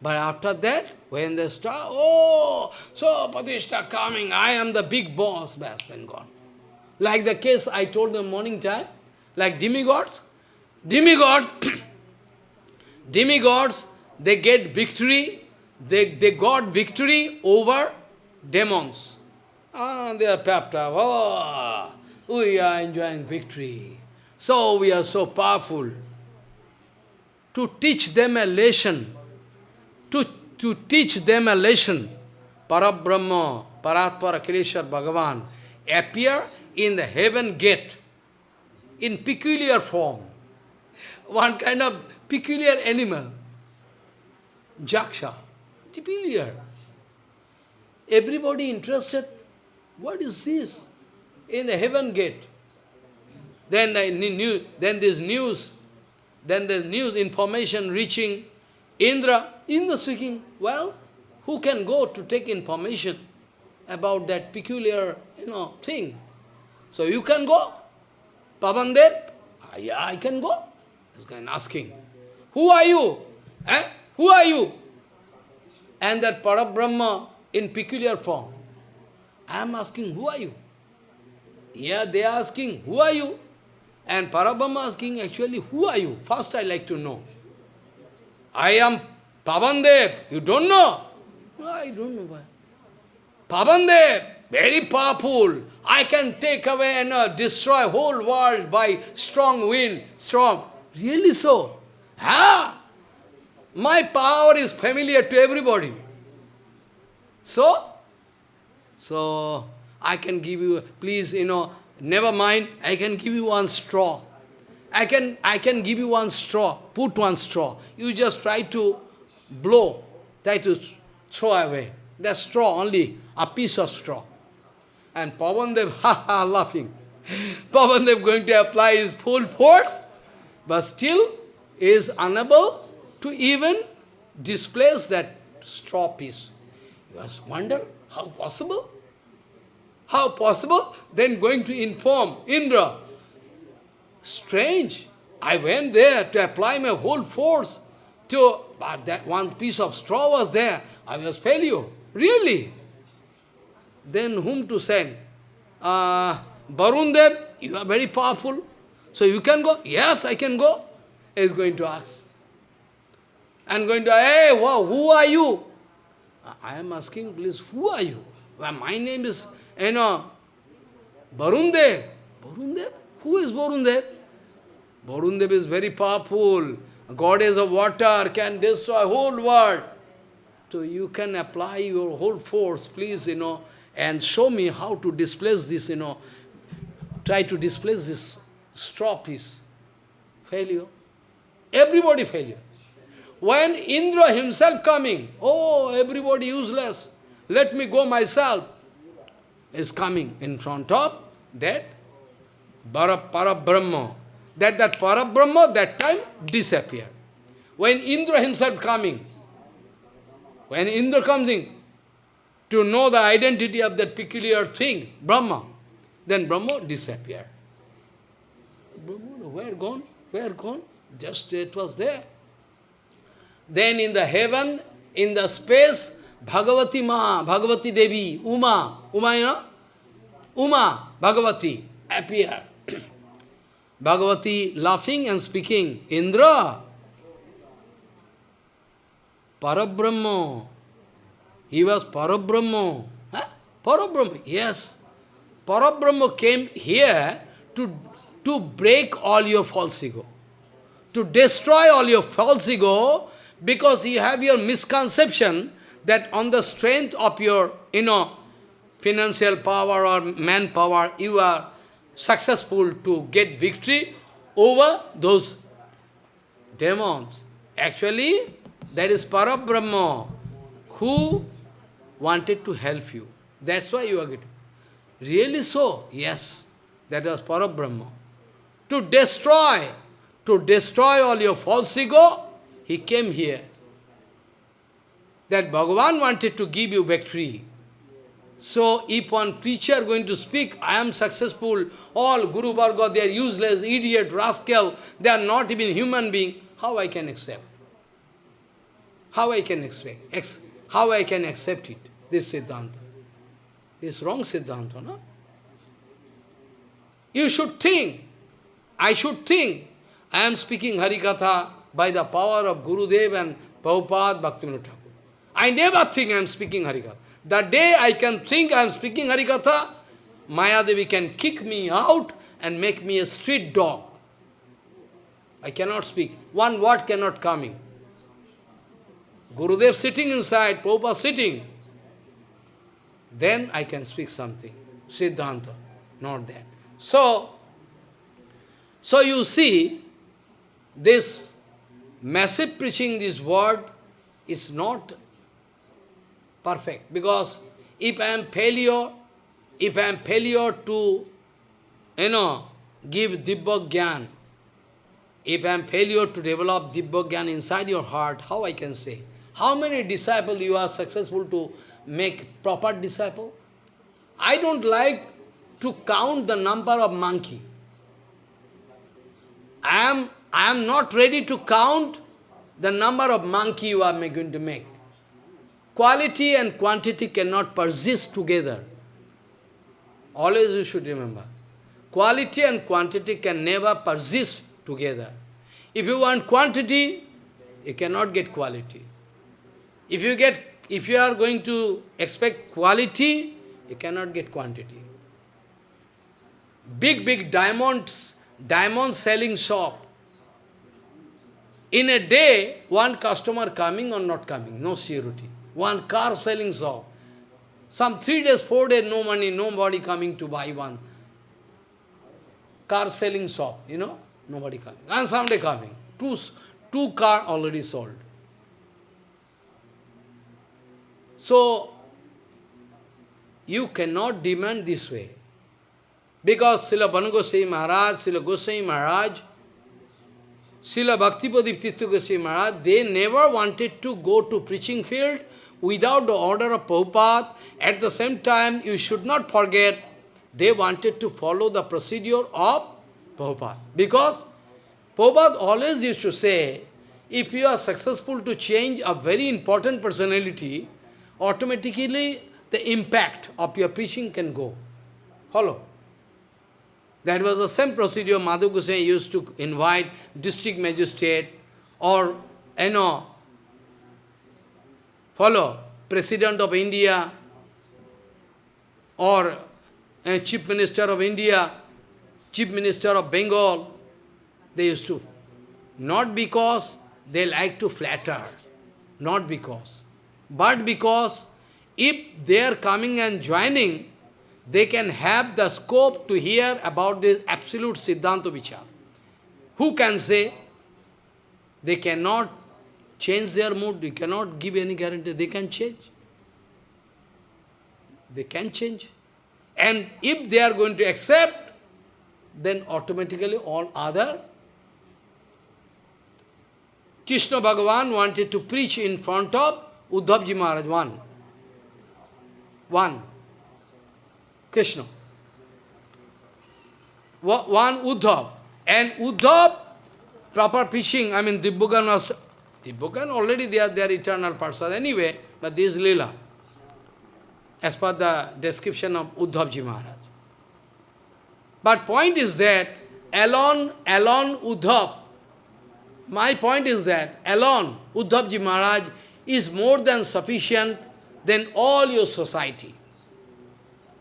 But after that, when they start, oh, so Patishta coming, I am the big boss, best then gone. Like the case I told them morning time, like demigods. Demigods, demigods, they get victory, they, they got victory over demons. Ah, they are pepped up, oh, we are enjoying victory. So we are so powerful to teach them a lesson, to, teach them a lesson, Parabrahma, Paratpara Krishna Bhagavan, appear in the heaven gate in peculiar form. One kind of peculiar animal, Jaksha, peculiar. Everybody interested, what is this? In the heaven gate. Then, the new, then this news then the news, information reaching Indra. Indra speaking, well, who can go to take information about that peculiar, you know, thing? So you can go. Pavandev, ah, yeah, I can go. This guy asking, who are you? Eh? Who are you? And that Parabrahma in peculiar form. I am asking, who are you? Here they are asking, who are you? And Parabrahma asking, actually, who are you? First I like to know. I am Pavandev. You don't know? I don't know why. Pavandev, very powerful. I can take away and uh, destroy whole world by strong wind, strong. Really so? Ah, my power is familiar to everybody. So, so I can give you, please, you know, never mind, I can give you one straw. I can, I can give you one straw, put one straw. You just try to blow, try to throw away. That straw, only a piece of straw. And Pavandev, ha ha, laughing. Pavandev going to apply his full force, but still is unable to even displace that straw piece. You must wonder, how possible? How possible? Then going to inform Indra. Strange. I went there to apply my whole force to, but that one piece of straw was there. I was failure. Really? Then whom to send? Uh, Barundev, you are very powerful. So you can go? Yes, I can go. He is going to ask. And going to, hey, wow, who are you? I am asking, please, who are you? Well, my name is, you know, Barundev. Barundev? Who is Barundev? Barundev is very powerful. Goddess of water can destroy whole world. So you can apply your whole force, please, you know, and show me how to displace this, you know, try to displace this straw piece. Failure. Everybody failure. When Indra himself coming, oh, everybody useless, let me go myself, is coming in front of that Parabrahma. That that Parabrahma that time disappeared. When Indra himself coming, when Indra comes in to know the identity of that peculiar thing, Brahma, then Brahma disappeared. Brahma, where gone? Where gone? Just it was there. Then in the heaven, in the space, Bhagavati Ma, Bhagavati Devi, Uma, Uma, you know? Uma, Bhagavati, appear. Bhagavati laughing and speaking, Indra, Parabrahma. He was Parabrahma. Huh? Parabrahma, yes. Parabrahma came here to, to break all your false ego, to destroy all your false ego, because you have your misconception that on the strength of your, you know, financial power or manpower, you are successful to get victory over those demons. Actually, that is Parabrahma who wanted to help you. That's why you are getting. Really so? Yes. That was Parabrahma. To destroy, to destroy all your false ego, he came here. That Bhagavan wanted to give you victory. So if one preacher going to speak, I am successful, all Guru Varga, they are useless, idiot, rascal, they are not even human being, how I can accept? How I can? Ex how I can accept it, this Siddhanta? This wrong Siddhanta, no? You should think, I should think, I am speaking Harikatha, by the power of Gurudev and Prabhupada Bhaktivinoda Thakur. I never think I am speaking Harikatha. The day I can think I am speaking Harikatha, Mayadevi can kick me out and make me a street dog. I cannot speak. One word cannot come in. Gurudev sitting inside, Prabhupada sitting. Then I can speak something. Siddhanta, not that. So, so you see, this massive preaching this word is not perfect. Because if I am failure, if I am failure to, you know, give Dibba Gyan, if I am failure to develop Dibba Gyan inside your heart, how I can say? How many disciples you are successful to make proper disciple? I don't like to count the number of monkey. I am I am not ready to count the number of monkey you are going to make. Quality and quantity cannot persist together. Always you should remember. Quality and quantity can never persist together. If you want quantity, you cannot get quality. If you get, if you are going to expect quality, you cannot get quantity. Big, big diamonds, diamond selling shop. In a day, one customer coming or not coming, no security. One car selling shop. Some three days, four days, no money, nobody coming to buy one. Car selling shop, you know, nobody coming. And someday coming. Two, two car already sold. So, you cannot demand this way. Because Srila Banagosai Maharaj, Srila Gosai Maharaj, Srila Bhaktipadip Gosai Maharaj, they never wanted to go to preaching field without the order of Prabhupada. At the same time, you should not forget, they wanted to follow the procedure of Prabhupada. Because Prabhupada always used to say, if you are successful to change a very important personality, automatically the impact of your preaching can go. Follow. That was the same procedure Madhav Goswami used to invite district magistrate or, you know, follow, President of India or a Chief Minister of India, Chief Minister of Bengal, they used to. Not because they like to flatter, not because, but because if they are coming and joining, they can have the scope to hear about this absolute Siddhanta Vichar. Who can say they cannot change their mood, you cannot give any guarantee, they can change. They can change. And if they are going to accept, then automatically all other Krishna Bhagavan wanted to preach in front of Uddhavji Maharaj, one. One. Krishna. One Uddhav. And Uddhav, proper preaching, I mean, Dibbugan was... Dibbugan already they are their eternal person anyway, but this is Leela. As per the description of Uddhavji Maharaj. But point is that, alone, alone Uddhav, my point is that alone Uddhavji Maharaj is more than sufficient than all your society.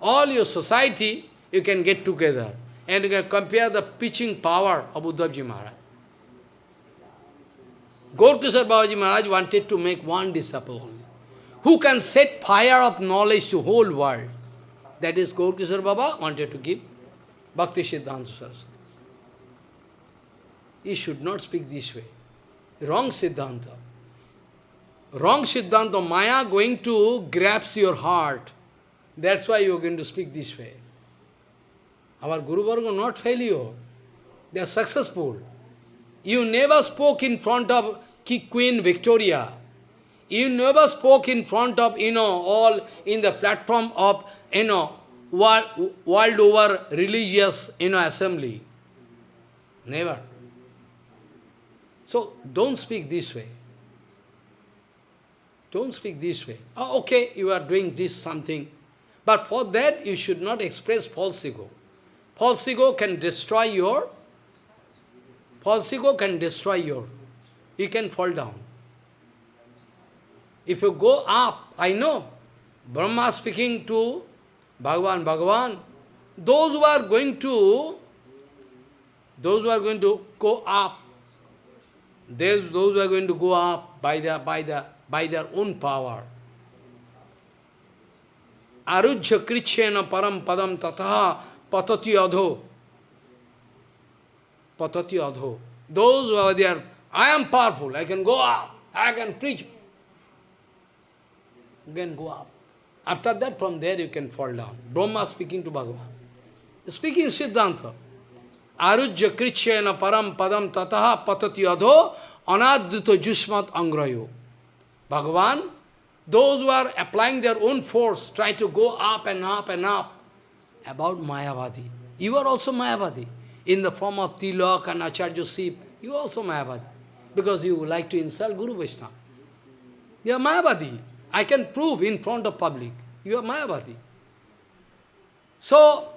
All your society you can get together and you can compare the preaching power of Uddhavji Maharaj. Gaurkishore Babaji Maharaj wanted to make one disciple only, who can set fire of knowledge to whole world. That is Gaurkishore Baba wanted to give Bhakti Siddhanta Saraswati. You should not speak this way. Wrong Siddhanta. Wrong Siddhanta, Maya going to grasp your heart. That's why you are going to speak this way. Our Guru Varga not failure. They are successful. You never spoke in front of Queen Victoria. You never spoke in front of, you know, all in the platform of, you know, world, world over religious, you know, assembly. Never. So, don't speak this way. Don't speak this way. Oh, okay, you are doing this something. But for that, you should not express false ego. False ego can destroy your, false ego can destroy your, you can fall down. If you go up, I know, Brahma speaking to Bhagavan, Bhagavan, those who are going to, those who are going to go up, those, those who are going to go up by their, by, the, by their own power. Arujya krichena param padam tataha patati adho. Patati adho. Those who are there, I am powerful, I can go up, I can preach. You can go up. After that, from there you can fall down. Brahma speaking to Bhagavan. Speaking Siddhanta. Arujya krichyena param padam tataha patati adho anadrita jusmat angrayo. Bhagavan, those who are applying their own force, try to go up and up and up. About Mayavadi. You are also Mayavadi. In the form of Tilak and Acharya Sip, you are also Mayavadi. Because you like to insult Guru Vaishnava. You are Mayavadi. I can prove in front of public. You are Mayavadi. So,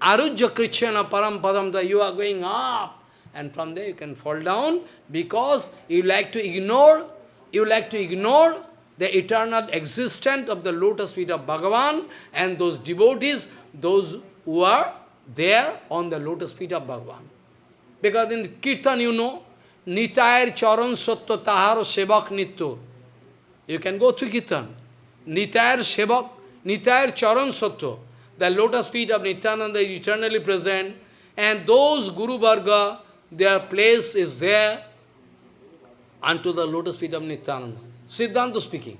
Arujya Krishna Parampadam, that you are going up, and from there you can fall down because you like to ignore, you like to ignore the eternal existence of the lotus feet of Bhagavan and those devotees, those who are there on the lotus feet of Bhagavan. Because in Kirtan you know, Nitayar Charan Satya Taharo Sevak Nityo. You can go to Kirtan. Nitayar Sevak, Nitayar Charan Satya. The lotus feet of Nityananda is eternally present. And those Guru Varga, their place is there unto the lotus feet of Nityananda. Siddhanta speaking.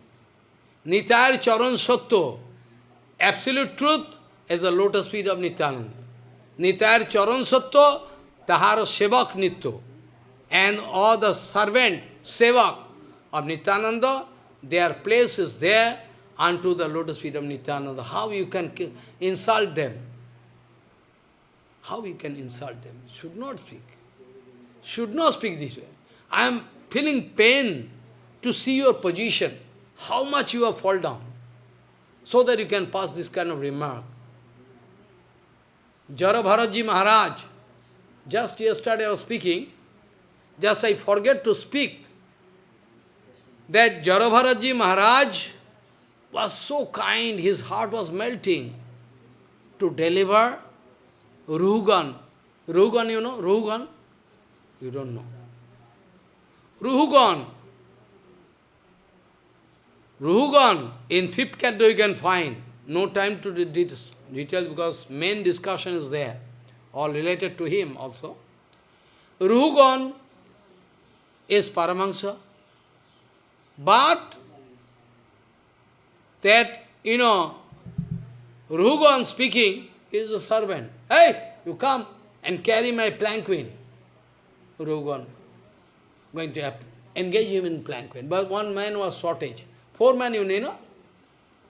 Nitayar Charan Satya. Absolute truth is the lotus feet of Nityananda. Nitayar Charan Satya, Tahara Sevak Nityo. And all the servant, Sevak of Nityananda, their place is there unto the lotus feet of Nityananda. How you can insult them? How you can insult them? Should not speak. Should not speak this way. I am feeling pain to see your position, how much you have fallen down, so that you can pass this kind of remark. Jarabharaji Maharaj, just yesterday I was speaking, just I forget to speak, that Jarabharaji Maharaj was so kind, his heart was melting to deliver Ruhugan. Ruhugan, you know, Ruhugan? You don't know. Ruhugan. Ruhugan, in fifth canto you can find. No time to detail because main discussion is there, all related to him also. Ruhugan is Paramahansa, but that, you know, Ruhugan speaking is a servant. Hey, you come and carry my planquin. Ruhugan going to engage him in planquin. But one man was shortage. Four men you need, no?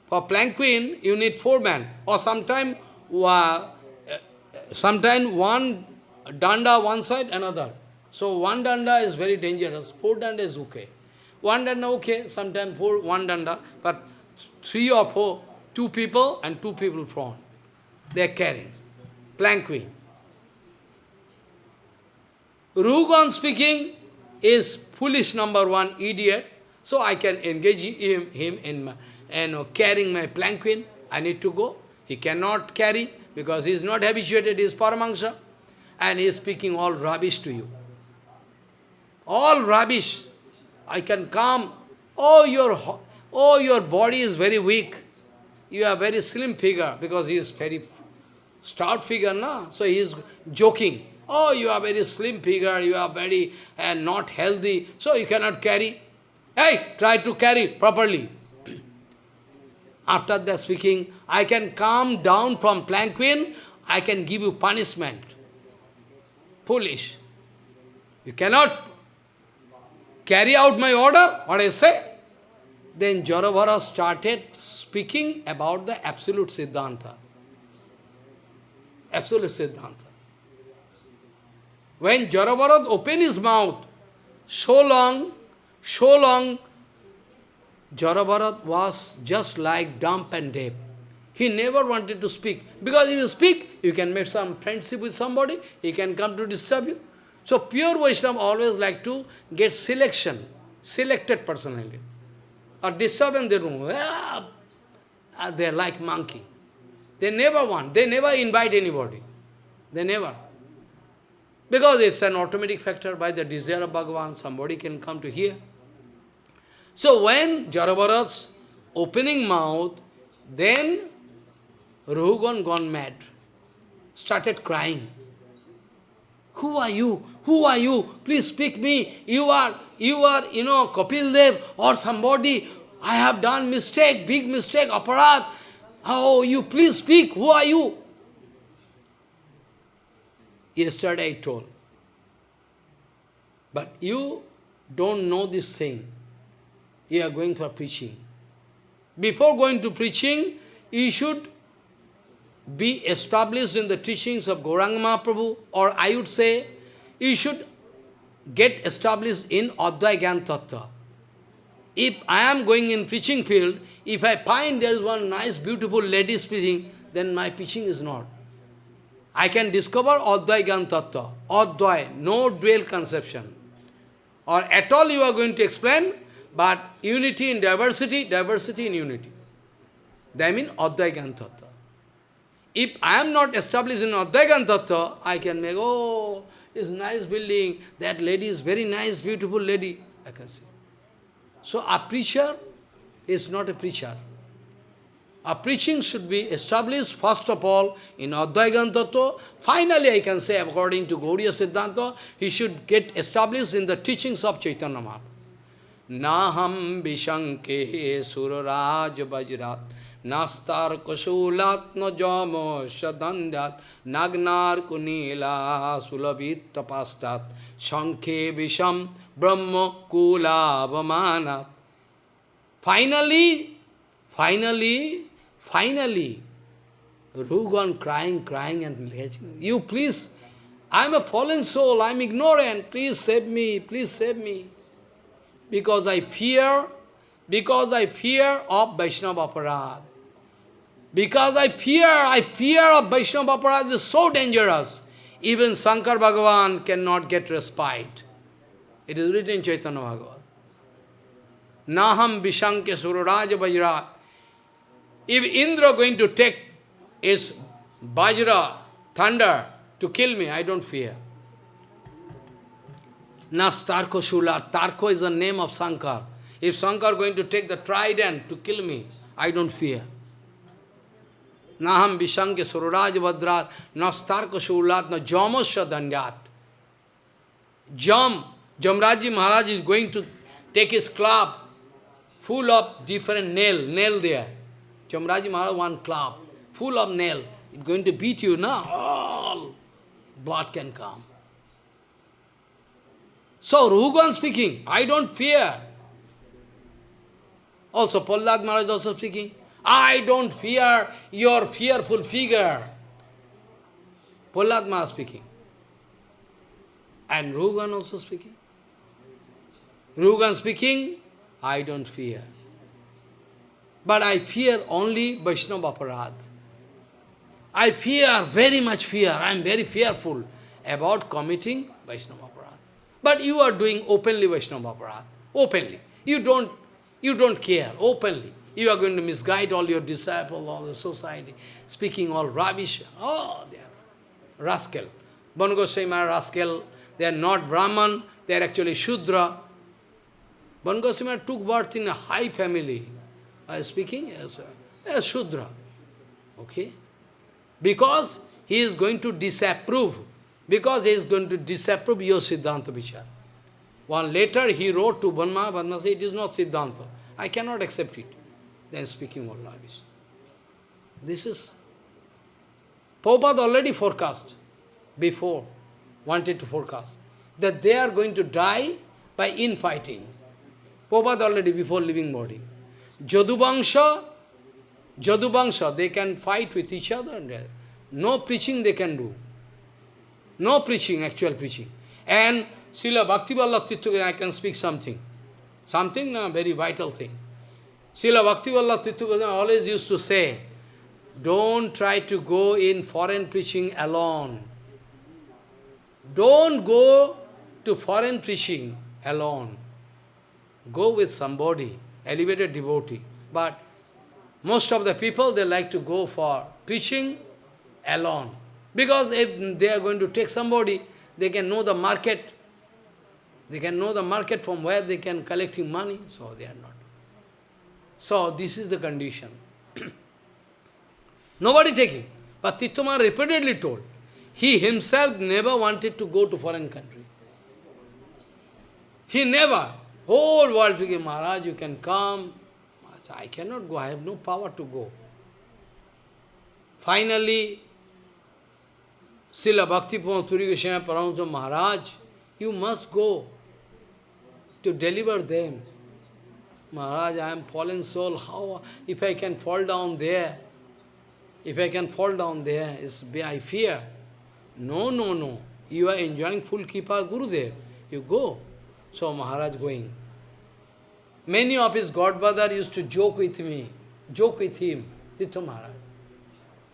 For planquin, you need four men. Or sometime, uh, sometime one danda one side, another. So one danda is very dangerous. Four danda is okay. One danda okay, sometimes four, one danda. But three or four, two people and two people front. They are carrying. Planquin. Ruhugan speaking is foolish number one, idiot. So I can engage him, him in my, carrying my planquin. I need to go. He cannot carry because he is not habituated, he is Paramahansa. And he is speaking all rubbish to you. All rubbish. I can come. Oh, your Oh, your body is very weak. You are very slim figure because he is very stout figure, na? So he is joking. Oh, you are very slim figure, you are very uh, not healthy, so you cannot carry. Hey, try to carry properly. After that speaking, I can come down from planquin, I can give you punishment. Foolish. You cannot carry out my order, what I say? Then Jarabhara started speaking about the absolute Siddhanta. Absolute Siddhanta. When Jarabharat opened his mouth, so long, so long, Jarabharat was just like dumb and deaf. He never wanted to speak. Because if you speak, you can make some friendship with somebody, he can come to disturb you. So pure Vaishnava always like to get selection, selected personality or disturb in their room. Ah, they're like monkey. They never want, they never invite anybody. They never. Because it's an automatic factor by the desire of Bhagavan, somebody can come to hear. So when Jarabharat's opening mouth, then Ruhugan gone mad, started crying. Who are you? Who are you? Please speak me. You are, you are, you know, Kapil Dev or somebody. I have done mistake, big mistake, aparadh. Oh, you please speak. Who are you? Yesterday I told. But you don't know this thing. You are going for preaching. Before going to preaching, you should be established in the teachings of Gauranga Mahaprabhu, or I would say, you should get established in Advai Gyan Tattva. If I am going in preaching field, if I find there is one nice, beautiful lady preaching, then my preaching is not. I can discover Advai Gyan Tattva, Advai, no dual conception. Or at all you are going to explain, but unity in diversity, diversity in unity. That means Advai Gyan Tattva. If I am not established in Advai Gyan Tattva, I can make, oh, it's nice building, that lady is very nice, beautiful lady, I can see. So a preacher is not a preacher. A preaching should be established first of all in Advaigan. Finally, I can say, according to Gauriya Siddhanta, he should get established in the teachings of Chaitanya Mahaprabhu. Naham Vishanke Suraraj Vajrat Nastar Kusulatma Jamo Shadandat Nagnar Kunila Sulabit Tapastat Shankhe Visham Brahma Kula. Finally, finally, finally, Rugan crying, crying and you please, I am a fallen soul, I am ignorant, please save me, please save me. Because I fear, because I fear of Vaishnava Aparadh. Because I fear, I fear of Vaishnava Aparadh is so dangerous. Even Shankar Bhagavan cannot get respite. It is written in Chaitanya Bhagavat. Naham Vishanke Suraraja Vajra. If Indra going to take his Vajra, thunder, to kill me, I don't fear. Nastarko Shula. Tarko is the name of Shankar. If Shankar going to take the trident to kill me, I don't fear. नाहम विशंग सुरराज भद्रात न स्तार्क सुरलात न जमस धन्यात जम, Yamraj ji Maharaj is going to take is club full of different nail nail दिया Yamraj ji Maharaj one club full of nail is going to beat you ना? All blood can come so रूगन speaking I don't fear also Prahlad Maharaj also speaking I don't fear your fearful figure. Prahlad Maharaj speaking. And Rugan also speaking. Rugan speaking, I don't fear. But I fear only Vaishnava Aparadh. I fear, very much fear, I am very fearful about committing Vaishnava Aparadh. But you are doing openly Vaishnava Aparadh, openly. You don't, you don't care, openly. You are going to misguide all your disciples, all the society, speaking all rubbish. Oh, they are rascal. Banu Goswami are rascal. They are not Brahman, they are actually Shudra. Banu Goswami took birth in a high family. I am speaking as a, Shudra. Okay? Because he is going to disapprove. Because he is going to disapprove your Siddhanta Vichar. One later he wrote to Banma, Banma said, it is not Siddhanta. I cannot accept it. Then speaking all rubbish. This is... Prabhupada already forecast, before, wanted to forecast, that they are going to die by infighting. Prabhupada already before leaving body. Jaduvangsha, Jaduvangsha, they can fight with each other and uh, no preaching they can do. No preaching, actual preaching. And Srila Bhakti Vallabh I can speak something. Something, a very vital thing. Srila Bhakti Vallabh always used to say, don't try to go in foreign preaching alone. Don't go to foreign preaching alone. Go with somebody, elevated devotee. But most of the people, they like to go for preaching alone. Because if they are going to take somebody, they can know the market. They can know the market from where they can collecting money, so they are not. So this is the condition. Nobody taking. But Tityaman repeatedly told, he himself never wanted to go to foreign country. He never. Whole world thinking, Maharaj, you can come. I cannot go, I have no power to go. Finally, Srila Bhakti Puri Goswami Paramahansa Maharaj, you must go to deliver them. Maharaj, I am fallen soul, how, if I can fall down there, if I can fall down there, is I fear. No, no, no. You are enjoying full Kripa Gurudev. You go. So Maharaj going. Many of his godbrother used to joke with me, joke with him, Tito Maharaj.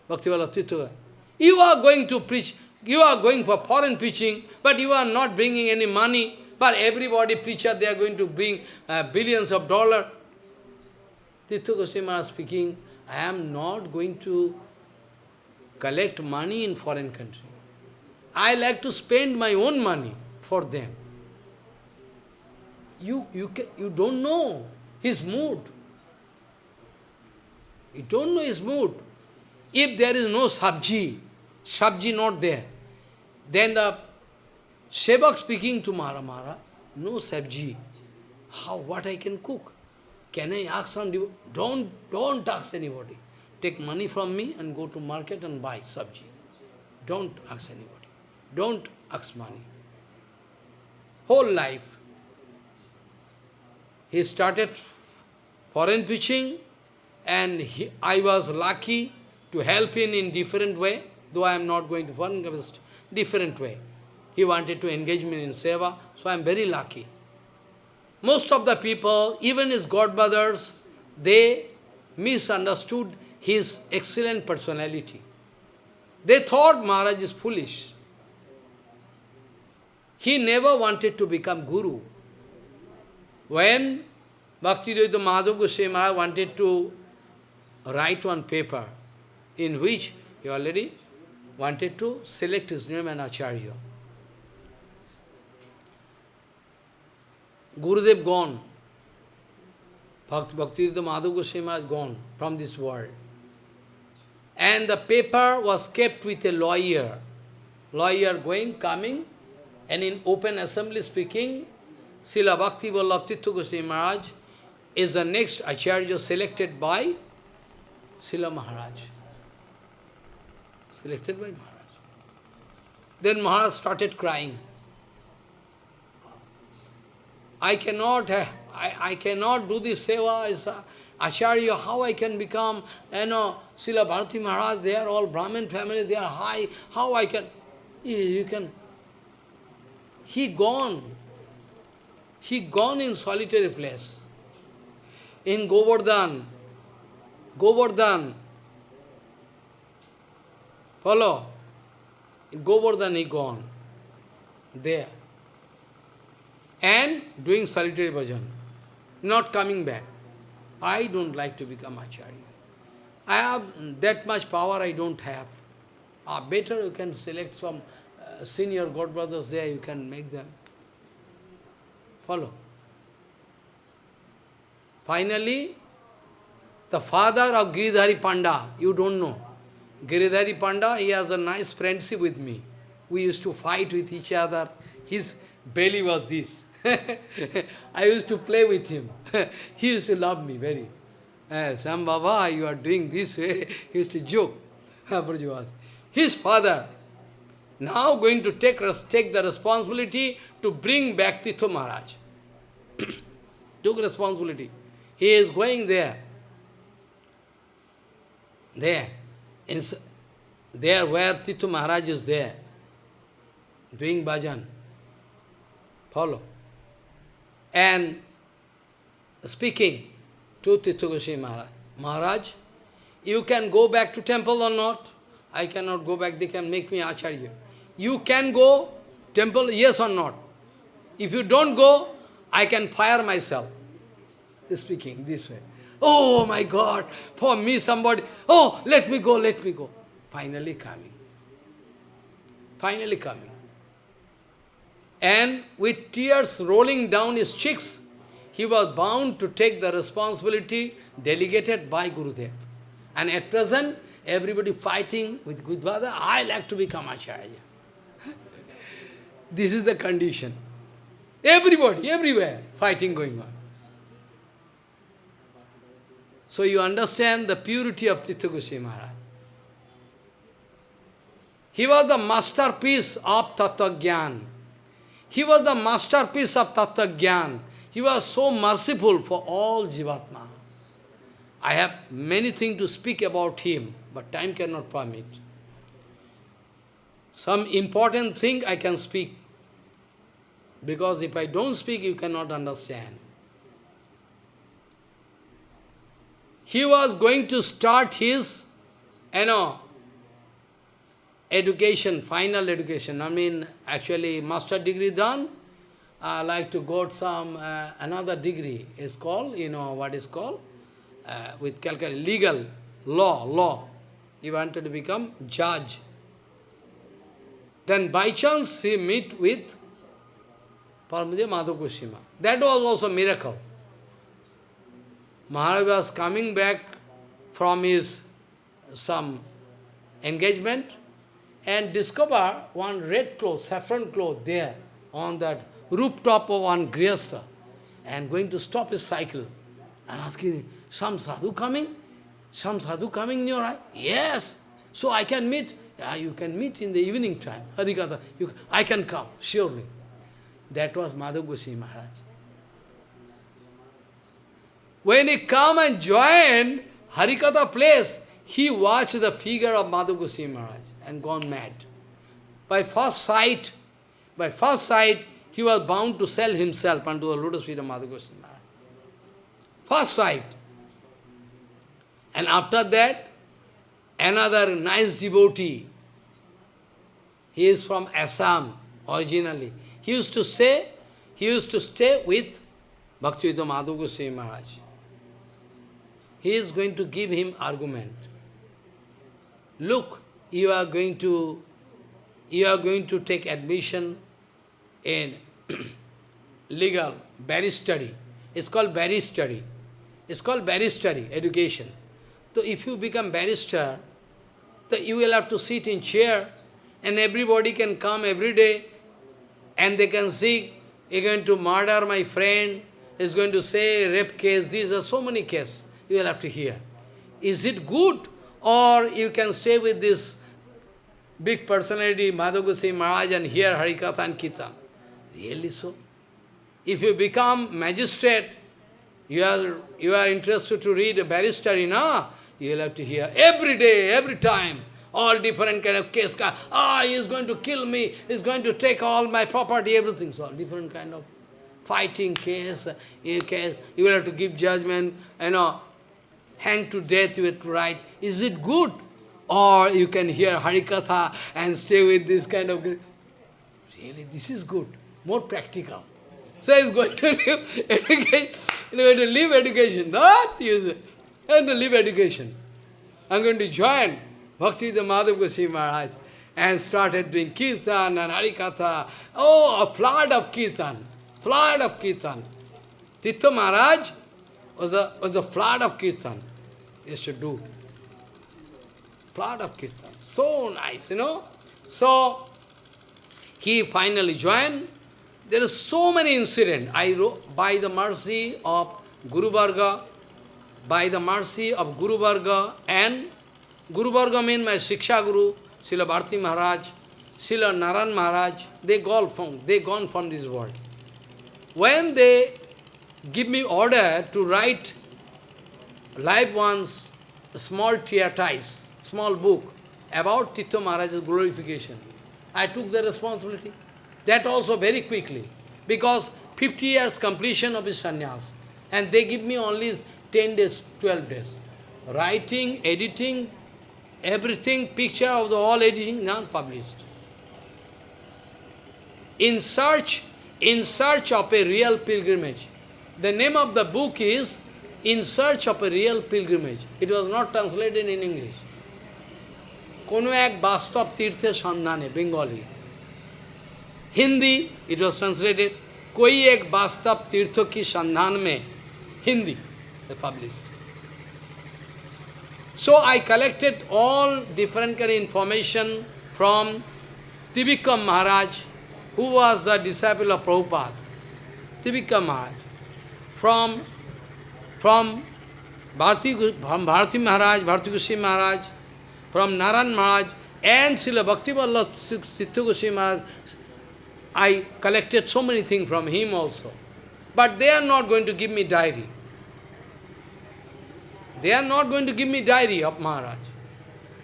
Bhaktivala Tito. You are going to preach, you are going for foreign preaching, but you are not bringing any money. But everybody preacher, they are going to bring uh, billions of dollars. Tito Goswami speaking, I am not going to collect money in foreign country. I like to spend my own money for them. You, you, can, you don't know his mood. You don't know his mood. If there is no sabji, sabji not there, then the Sevak speaking to Mara Mara, no sabji. How, what I can cook? Can I ask some, don't, don't ask anybody. Take money from me and go to market and buy sabji. Don't ask anybody. Don't ask money. Whole life. He started foreign preaching and he, I was lucky to help him in different way, though I am not going to foreign different way. He wanted to engage me in seva, so I am very lucky. Most of the people, even his godbrothers, they misunderstood his excellent personality. They thought Maharaj is foolish. He never wanted to become guru. When Bhakti Bhaktivedanta Madhav Goswami Maharaj wanted to write one paper in which he already wanted to select his name and Acharya. Gurudev gone. Bhaktivedanta Madhav Goswami Maharaj gone from this world. And the paper was kept with a lawyer. Lawyer going, coming, and in open assembly speaking, Srila Bhakti Vallabh Tirtha Goswami Maharaj is the next Acharya selected by Srila Maharaj. Selected by Maharaj. Then Maharaj started crying. I cannot, uh, I, I cannot do this seva as uh, Acharya, how I can become, you know, Srila Bharati Maharaj, they are all Brahmin family, they are high, how I can, you can he gone. He gone in solitary place. In Govardhan. Govardhan. Follow? Govardhan he gone. There. And doing solitary bhajan. Not coming back. I don't like to become Acharya. I have that much power I don't have. Ah, better you can select some senior God brothers there, you can make them follow. Finally, the father of Giridhari Panda, you don't know. Giridhari Panda, he has a nice friendship with me. We used to fight with each other. His belly was this. I used to play with him. he used to love me very. Uh, Sam Baba, you are doing this way. he used to joke. His father, now going to take, take the responsibility to bring back Tito Maharaj. Took responsibility. He is going there. There. In, there where Tito Maharaj is there. Doing bhajan. Follow. And speaking to Tito Maharaj. Maharaj, you can go back to temple or not? I cannot go back, they can make me Acharya you can go temple, yes or not? If you don't go, I can fire myself. Speaking this way. Oh my God, for me somebody, oh, let me go, let me go. Finally coming. Finally coming. And with tears rolling down his cheeks, he was bound to take the responsibility delegated by Gurudev. And at present, everybody fighting with Gudvada, I like to become Acharya. This is the condition. Everybody, everywhere, fighting going on. So you understand the purity of Tirtha Maharaj. He was the masterpiece of Tattva Gyan. He was the masterpiece of Tattva Gyan. He was so merciful for all Jivatma. I have many things to speak about him, but time cannot permit. Some important thing I can speak. Because if I don't speak, you cannot understand. He was going to start his, you know, education, final education. I mean, actually, master degree done. I like to go some, uh, another degree is called, you know, what is called? Uh, with Calcutta, legal, law, law. He wanted to become judge. Then by chance he meet with Paramahansa Madhav That was also miracle. Maharaj was coming back from his some engagement and discover one red cloth, saffron cloth there on that rooftop of one grihastha and going to stop his cycle and asking, some sadhu coming? Some sadhu coming in your eye? Yes. So I can meet. Yeah, you can meet in the evening time. Harikatha. You, I can come, surely. That was Madhav Goswami Maharaj. When he come and join Harikatha place, he watched the figure of Madhav Goswami Maharaj and gone mad. By first sight, by first sight, he was bound to sell himself unto the lotus feet of Maharaj. First sight. And after that, another nice devotee, he is from Assam originally. He used to say, he used to stay with Bhaktivedanta Madhav Goswami Maharaj. He is going to give him argument. Look, you are going to you are going to take admission in legal barristery. It's called barristery. It's called barristery, education. So if you become barrister, so you will have to sit in chair and everybody can come every day and they can see, you're going to murder my friend, is going to say rape case, these are so many cases you will have to hear. Is it good? Or you can stay with this big personality, Madhav Goswami Maharaj, and hear Harikatha and Kirtan. Really so? If you become magistrate, you are, you are interested to read a barrister? You will have to hear every day, every time, all different kind of case. Ah, he is going to kill me, he is going to take all my property, everything. So, different kind of fighting case, case. You will have to give judgment, you know, hang to death with right. Is it good? Or you can hear Harikatha and stay with this kind of... Really, this is good, more practical. So he's going to live education, going to leave education, not use it. I'm going to leave education. I'm going to join Bhakti the Madhav Goswami Maharaj and started doing kirtan and harikatha. Oh, a flood of kirtan, flood of kirtan. Tirtha Maharaj was a, was a flood of kirtan. Used to do. Flood of kirtan. So nice, you know. So, he finally joined. There are so many incidents. I wrote, by the mercy of Guru Varga, by the mercy of Guru Varga and Guru Varga means my Shiksha Guru, Srila Bharti Maharaj, Srila Naran Maharaj, they gone from, they gone from this world. When they give me order to write live one's small treatise, small book about Tirtha Maharaj's glorification, I took the responsibility. That also very quickly, because 50 years completion of his sannyas, and they give me only 10 days, 12 days. Writing, editing, everything, picture of the all editing, none published. In search, in search of a real pilgrimage. The name of the book is in search of a real pilgrimage. It was not translated in English. Kono ek bastav tirthe sandhane, Bengali. Hindi, it was translated, koi ek bastav tirtho ki sandhan mein, Hindi, they published. So I collected all different kind of information from Trivikram Maharaj, who was the disciple of Prabhupada. Trivikram Maharaj. From from Bharati, from Bharati Maharaj, Bharati Goswami Maharaj, from Naran Maharaj, and Srila Bhakti Vallabh Tirtha Goswami Maharaj, I collected so many things from him also. But they are not going to give me diary. They are not going to give me diary of Maharaj,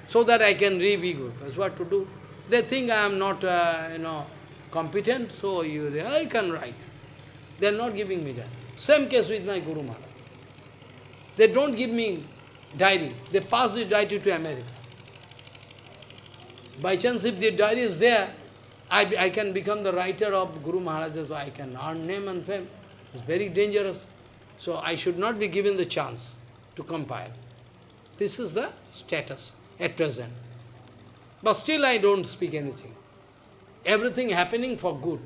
so that I can be. That's what to do. They think I am not, uh, you know, competent, so you, I can write. They are not giving me that. Same case with my Guru Maharaj. They don't give me diary. They pass the diary to America. By chance, if the diary is there, I, I can become the writer of Guru Maharaj, so I can earn name and fame. It's very dangerous. So I should not be given the chance to compile. This is the status at present. But still I don't speak anything. Everything happening for good.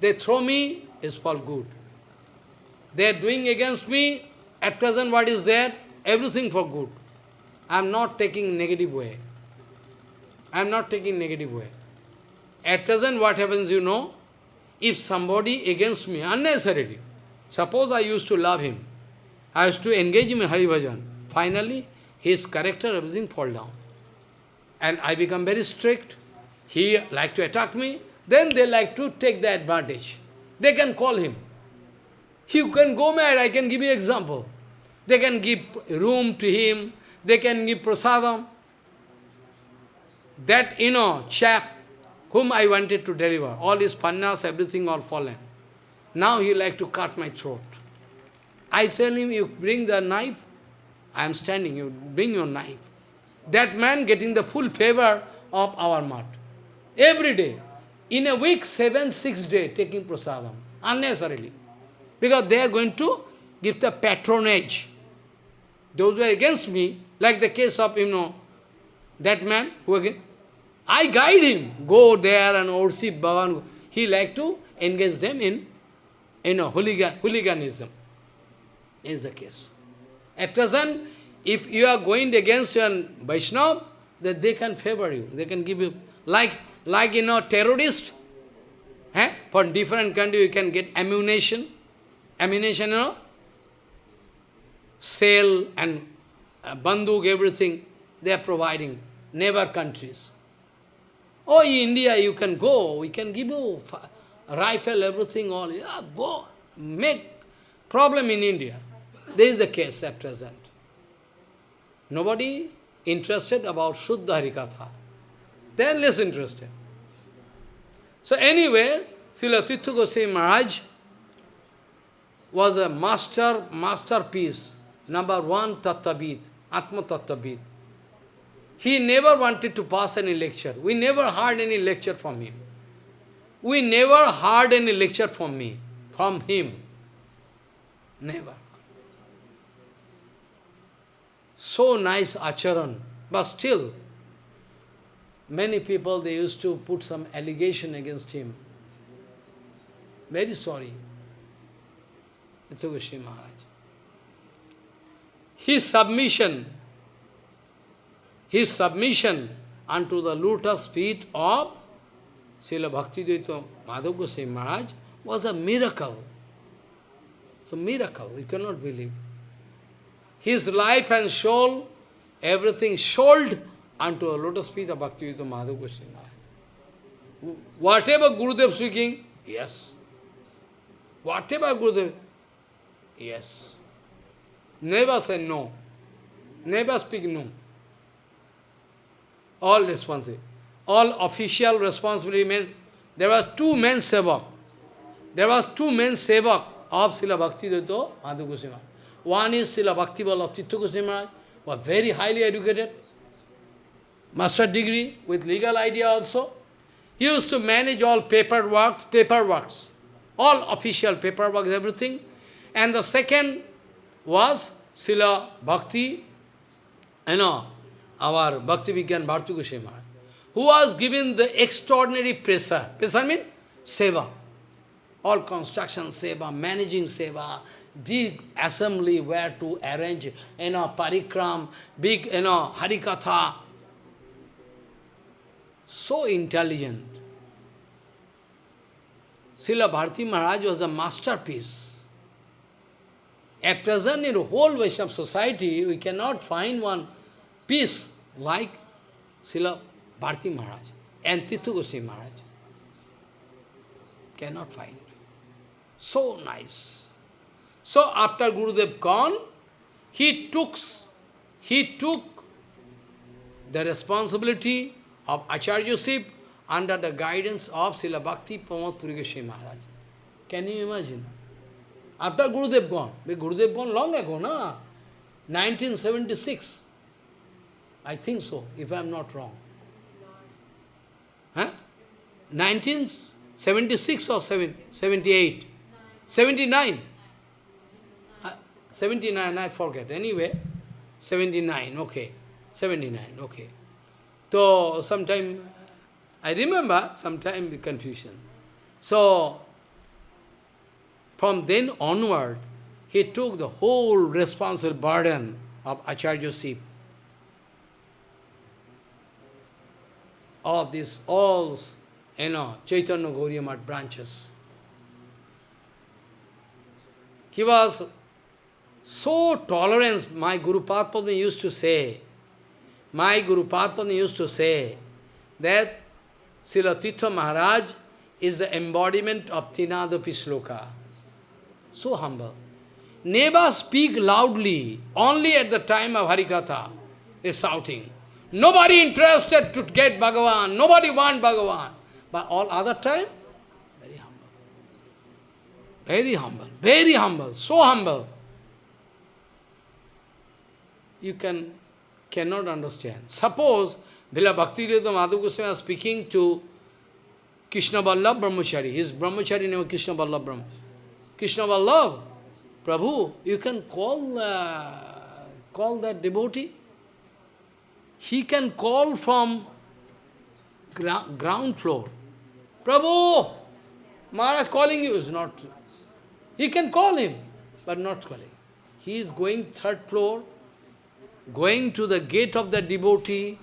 They throw me is for good. They are doing against me, at present what is there? Everything for good. I am not taking negative way. I am not taking negative way. At present what happens, you know, if somebody against me, unnecessarily, suppose I used to love him, I used to engage him in Hari Bhajan, finally his character, everything fall down. And I become very strict, he like to attack me, then they like to take the advantage. They can call him. You can go mad, I can give you example. They can give room to him, they can give prasadam. That, you know, chap whom I wanted to deliver, all his pannas, everything all fallen. Now he like to cut my throat. I tell him, you bring the knife, I am standing, you bring your knife. That man getting the full favor of our mat. Every day. In a week, seven, six days, taking prasadam. Unnecessarily. Because they are going to give the patronage. Those who are against me, like the case of, you know, that man who again, I guide him, go there and worship Bhavan. He like to engage them in, you know, hooligan, hooliganism. Is the case. At present, if you are going against your Vaishnava, that they can favor you, they can give you, like, like you know, terrorist, eh? for different country you can get ammunition, ammunition, you know, sail and uh, everything, they are providing, neighbor countries. Oh, in India you can go, we can give you rifle, everything, all, yeah, go, make problem in India. This is the case at present. Nobody interested about Shuddha Harikatha. They are less interested. So anyway, Srila Tirtha Goswami Maharaj was a master, masterpiece, number one Tattvavid, Atma Tattvavid. He never wanted to pass any lecture. We never heard any lecture from him. We never heard any lecture from me, from him. Never. So nice acharan, but still, many people, they used to put some allegation against him. Very sorry. Tirtha Maharaj. His submission, his submission unto the lotus feet of Srila Bhaktivedanta Madhav Goswami Maharaj was a miracle. It's a miracle, you cannot believe. His life and soul, everything sold unto the lotus feet of Bhaktivedanta Madhav Goswami Maharaj. Whatever Gurudev speaking, yes. Whatever Gurudev, yes. Never say no. Never speak no. All responsibility. All official responsibility means there was two men sevak. There was two men sevak of Srila Bhakti Dayita Madhav. One is Srila Bhakti Vallabh Tirtha Goswami was very highly educated, master degree with legal idea also. He used to manage all paperwork, paperworks, all official paperwork, everything. And the second was Srila Bhakti, you know, our Bhakti Vigyan Bhartu Goswami who was given the extraordinary pressure. Pressure means seva. All construction seva, managing seva, big assembly where to arrange, you know, parikram, big, you know, harikatha. So intelligent. Srila Bharati Maharaj was a masterpiece. At present, in the whole Vaishnava society, we cannot find one piece like Srila Bharti Maharaj and Tirtha Goswami Maharaj. Cannot find. So nice. So after Gurudev gone, he took, he took the responsibility of Acharyaship under the guidance of Srila Bhakti Pramod Puri Maharaj. Can you imagine? After Gurudev gone, but Gurudev gone long ago, na? 1976. I think so, if I am not wrong. Huh? 1976 or 7, 78? 79. Uh, 79, I forget. Anyway, 79, okay. 79, okay. So, sometime, I remember, sometime confusion. So, from then onward, he took the whole responsible burden of Acharya-ship. Of these all, you know, Chaitanya Gauriya Math branches. He was so tolerant, my Guru Padma used to say, my Guru Padma used to say that Srila Maharaj is the embodiment of Tinadapi Sloka. So humble. Never speak loudly, only at the time of Harikatha is shouting. Nobody interested to get Bhagavan, nobody want Bhagavan. But all other time, very humble. Very humble, very humble, so humble. You can cannot understand. Suppose Vila Bhakti Madhav Goswami was speaking to Krishna Vallabh Brahmachari. His Brahmachari name is Krishna Vallabh Brahma. Krishna Vallabh, Prabhu, you can call, uh, call that devotee. He can call from gra ground floor. Prabhu, Maharaj calling you is not. He can call him, but not calling. He is going third floor, going to the gate of the devotee,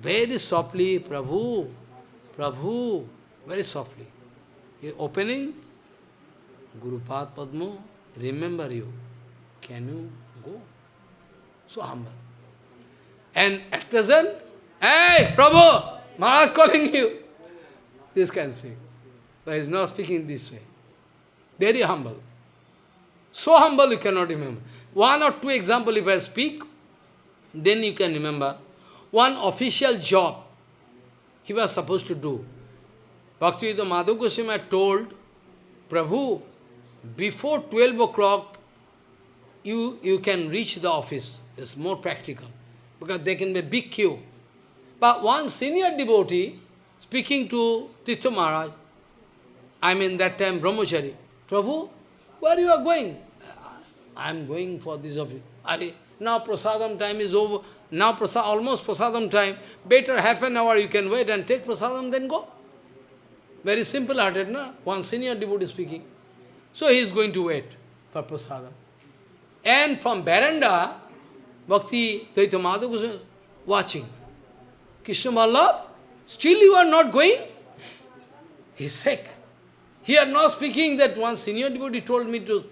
very softly, Prabhu, Prabhu, very softly. He opening, Guru Pad Padma, remember you. Can you go? So humble. And at present, hey, Prabhu, Maharaj calling you. This can speak. But he is not speaking this way. Very humble. So humble you cannot remember. One or two example if I speak, then you can remember. One official job he was supposed to do. Bhaktivedanta Madhav Goswami told, Prabhu, before 12 o'clock, you, you can reach the office. It's more practical. Because there can be a big queue. But one senior devotee, speaking to Titha Maharaj, I mean that time Brahmachari, Prabhu, where you are going? I am going for this office. Are, now prasadam time is over. Now prasad, almost prasadam time. Better half an hour you can wait and take prasadam, then go. Very simple-hearted, no? One senior devotee speaking. So he is going to wait for prasadam. And from veranda, Bhakti Dayita was uh, watching. Krishna Vallabh, still you are not going? He is sick. He are not speaking that one senior devotee told me to,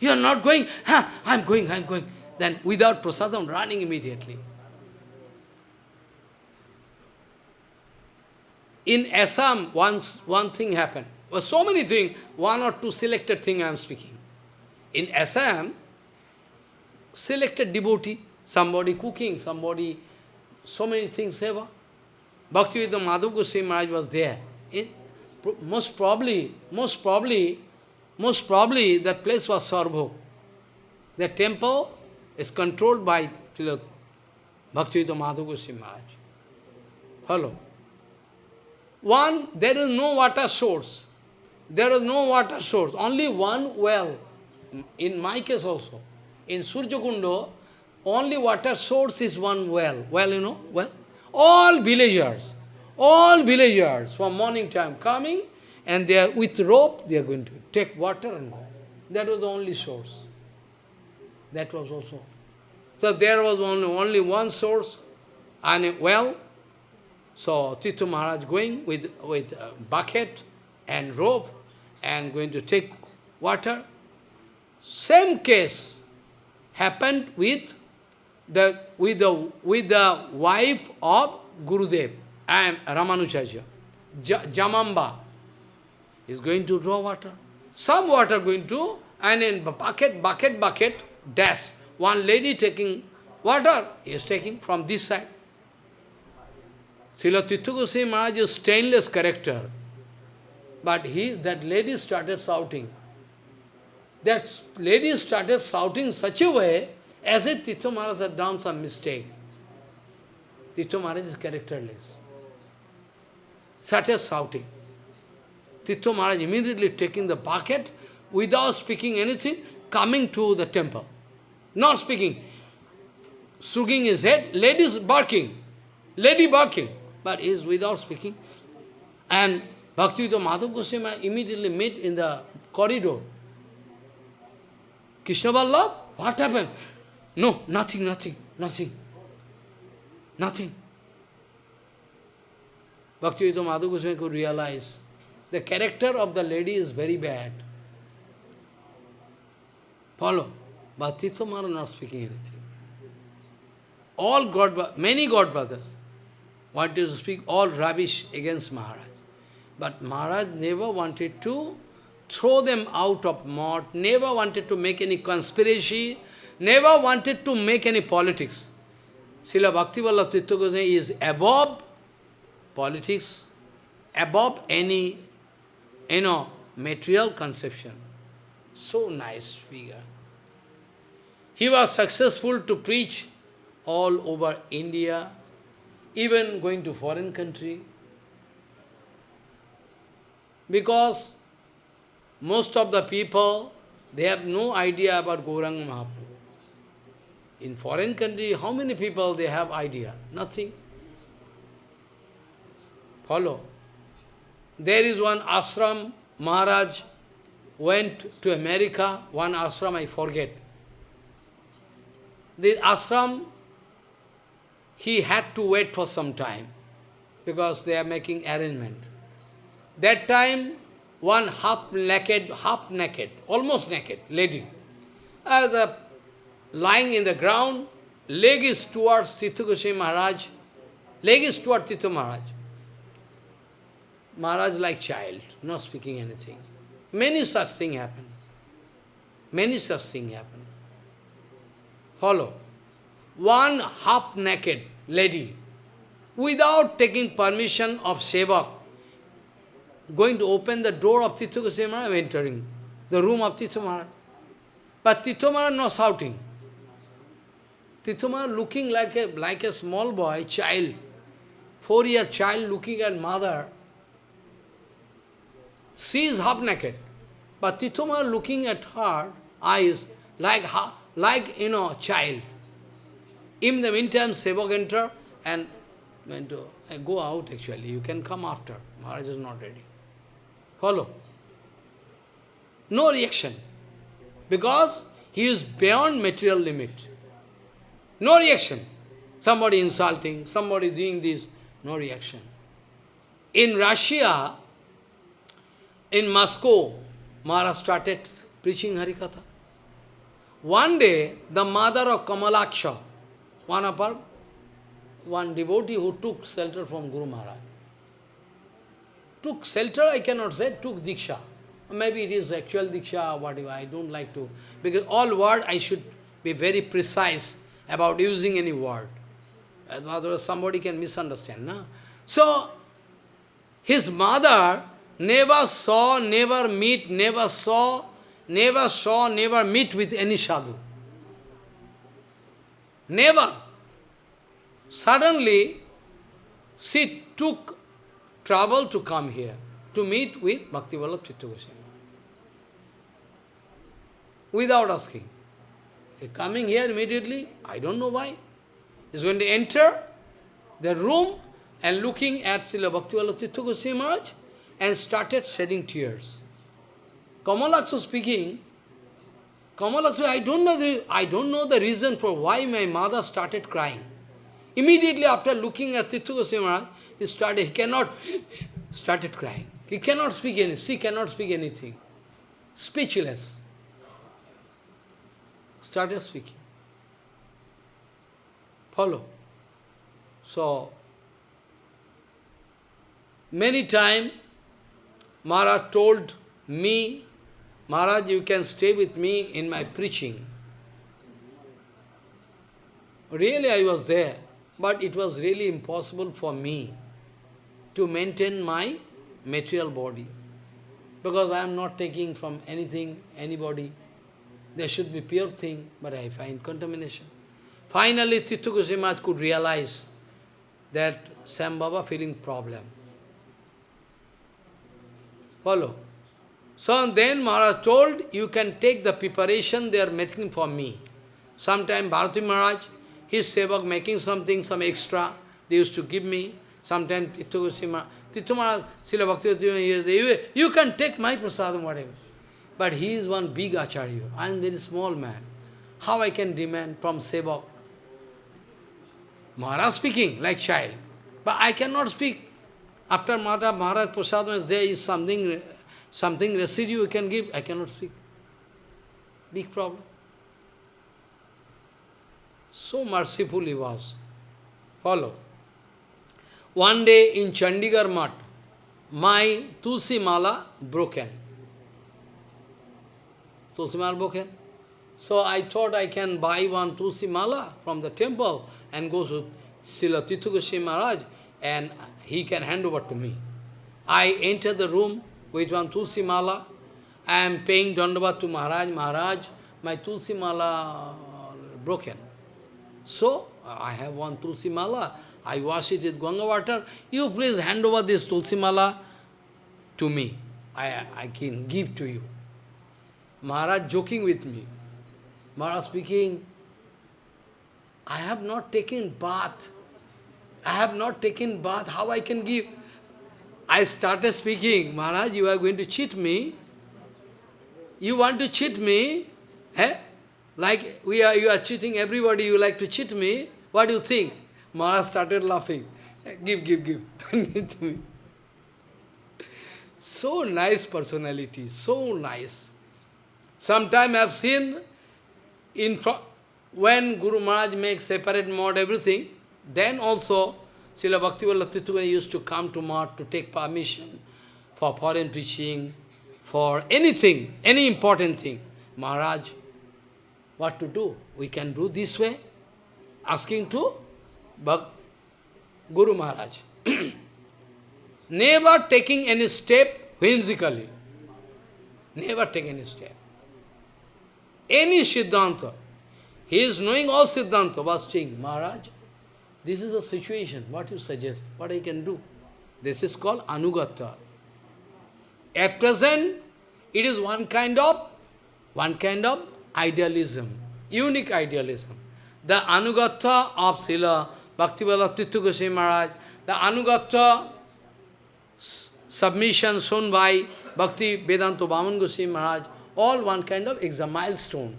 you are not going? Ha, I am going, I am going. Then without prasadam, running immediately. In Assam, once one thing happened. Well, so many things, one or two selected things I am speaking. In Assam, selected devotee, somebody cooking, somebody, so many things ever. Bhaktivedanta Madhav Goswami Maharaj was there. Eh? It, most probably, most probably, most probably that place was Sarbhog. The temple is controlled by Bhaktivedanta Madhav Goswami Maharaj. Hello. One, there is no water source. There is no water source, only one well. In my case also. In Surjakundo, only water source is one well. Well, you know, well. All villagers, all villagers from morning time coming and they are with rope, they are going to take water and go. That was the only source. That was also. So there was only, only one source and a well. So Tithu Maharaj going with, with bucket and rope and going to take water. Same case happened with the, with the, with the wife of Gurudev, and Ramanujarya, Jamamba, is going to draw water. Some water going to, and in bucket, bucket, bucket, dash. One lady taking water, is taking from this side. Srila Tirtha Goswami Maharaj is stainless character. But he, that lady started shouting. That lady started shouting such a way as if Tirtha Maharaj had done some mistake. Tirtha Maharaj is characterless. Started shouting. Tirtha Maharaj immediately taking the bucket without speaking anything, coming to the temple. Not speaking. Shrugging his head, ladies barking. Lady barking. But he is without speaking. And Bhaktivedanta Madhav Goswami immediately met in the corridor. Krishna Vallabh, what happened? No, nothing, nothing, nothing. Nothing. Bhaktivedanta Madhav Goswami could realize the character of the lady is very bad. Follow. But Tirtha Maharaj not speaking anything. All God, many God brothers wanted to speak all rubbish against Maharaj. But Maharaj never wanted to throw them out of mud, never wanted to make any conspiracy, never wanted to make any politics. Srila Bhaktivallabh Tirtha Goswami is above politics, above any, you know, material conception. So nice figure. He was successful to preach all over India, even going to foreign country. Because most of the people, they have no idea about Gauranga Mahaprabhu. In foreign country, how many people they have idea? Nothing. Follow. There is one ashram, Maharaj went to America, one ashram I forget. The ashram, he had to wait for some time because they are making arrangement. That time, one half naked, half naked, almost naked lady, as a lying in the ground, leg is towards Goswami Maharaj, leg is towards Tirtha Maharaj. Maharaj like child, not speaking anything. Many such things happen. Many such things happen. Follow. One half-naked lady, without taking permission of Sevak, going to open the door of Tirtha Goswami Maharaj, entering the room of Tirtha Maharaj. But Tirtha Maharaj not shouting. Tirtha Maharaj looking like a, like a small boy, child, four-year child looking at mother, she is half naked. But Tirtha Maharaj looking at her eyes like, like you know, child. In the meantime, Sevak enter and to uh, go out actually. You can come after. Maharaj is not ready. Follow. No reaction. Because he is beyond material limit. No reaction. Somebody insulting, somebody doing this, no reaction. In Russia, in Moscow, Maharaj started preaching Harikatha. One day, the mother of Kamalaksha, one of her, one devotee who took shelter from Guru Maharaj, took shelter, I cannot say, took Diksha. Maybe it is actual Diksha whatever, I don't like to, because all word I should be very precise about using any word. Otherwise somebody can misunderstand. No? So, his mother never saw, never meet, never saw, never saw, never meet with any sadhu. Never. Suddenly, she took trouble to come here, to meet with Bhakti Vallabh Tirtha Goswami. Without asking. He coming here immediately, I don't know why. He's going to enter the room and looking at Srila Bhakti Vallabh Tirtha Goswami Maharaj, and started shedding tears. Kamalaksu speaking, Kamalaksu, I don't know the I don't know the reason for why my mother started crying. Immediately after looking at Tirtha Goswami Maharaj, he started, he cannot, started crying. He cannot speak anything, she cannot speak anything. Speechless. Started speaking. Follow. So, many times Maharaj told me, Maharaj, you can stay with me in my preaching. Really, I was there, but it was really impossible for me to maintain my material body. Because I am not taking from anything, anybody. There should be pure thing, but I find contamination. Finally, Maharaj could realize that Sam Baba feeling problem. Follow. So then Maharaj told, you can take the preparation they are making for me. Sometime Bharati Maharaj, his sevak making something, some extra, they used to give me. Sometimes Tirtha Maharaj, Srila Bhakti, you can take my prasadam, whatever. But he is one big acharya. I am very small man. How I can demand from sevak? Maharaj speaking like child. But I cannot speak. After Maharaj, Maharaj prasadam there is something, something residue you can give, I cannot speak. Big problem. So merciful he was. Follow. One day in Chandigarh Mat, my Tulsi Mala broken. Tulsi Mala broken. So I thought I can buy one Tulsi Mala from the temple and go to Srila Maharaj and he can hand over to me. I enter the room with one Tulsi Mala. I am paying Dandavat to Maharaj. Maharaj, my Tulsi Mala broken. So, I have one Tulsi Mala. I wash it with Ganga water. You please hand over this Tulsi Mala to me. I, I can give to you. Maharaj joking with me. Maharaj speaking, I have not taken bath. I have not taken bath. How I can give? I started speaking, Maharaj, you are going to cheat me. You want to cheat me? Eh? Like we are, you are cheating everybody, you like to cheat me. What do you think? Maharaj started laughing. Give, give, give. to me. So nice personality, so nice. Sometime I have seen in when Guru Maharaj makes separate mode, everything, then also Srila Bhaktivinoda used to come to Math to take permission for foreign preaching, for anything, any important thing. Maharaj, what to do? We can do this way. Asking to Bhak Guru Maharaj. Never taking any step whimsically. Never take any step. Any Siddhanta. He is knowing all Siddhanta, was saying, Maharaj, this is a situation, what you suggest, what I can do. This is called Anugata. At present, it is one kind of, one kind of idealism, unique idealism. The Anugata of Sila Bhaktivallabh Tirtha Goswami Maharaj, the Anugata submission shown by Bhakti Vedanta Vaman Goswami Maharaj, all one kind of exam milestone.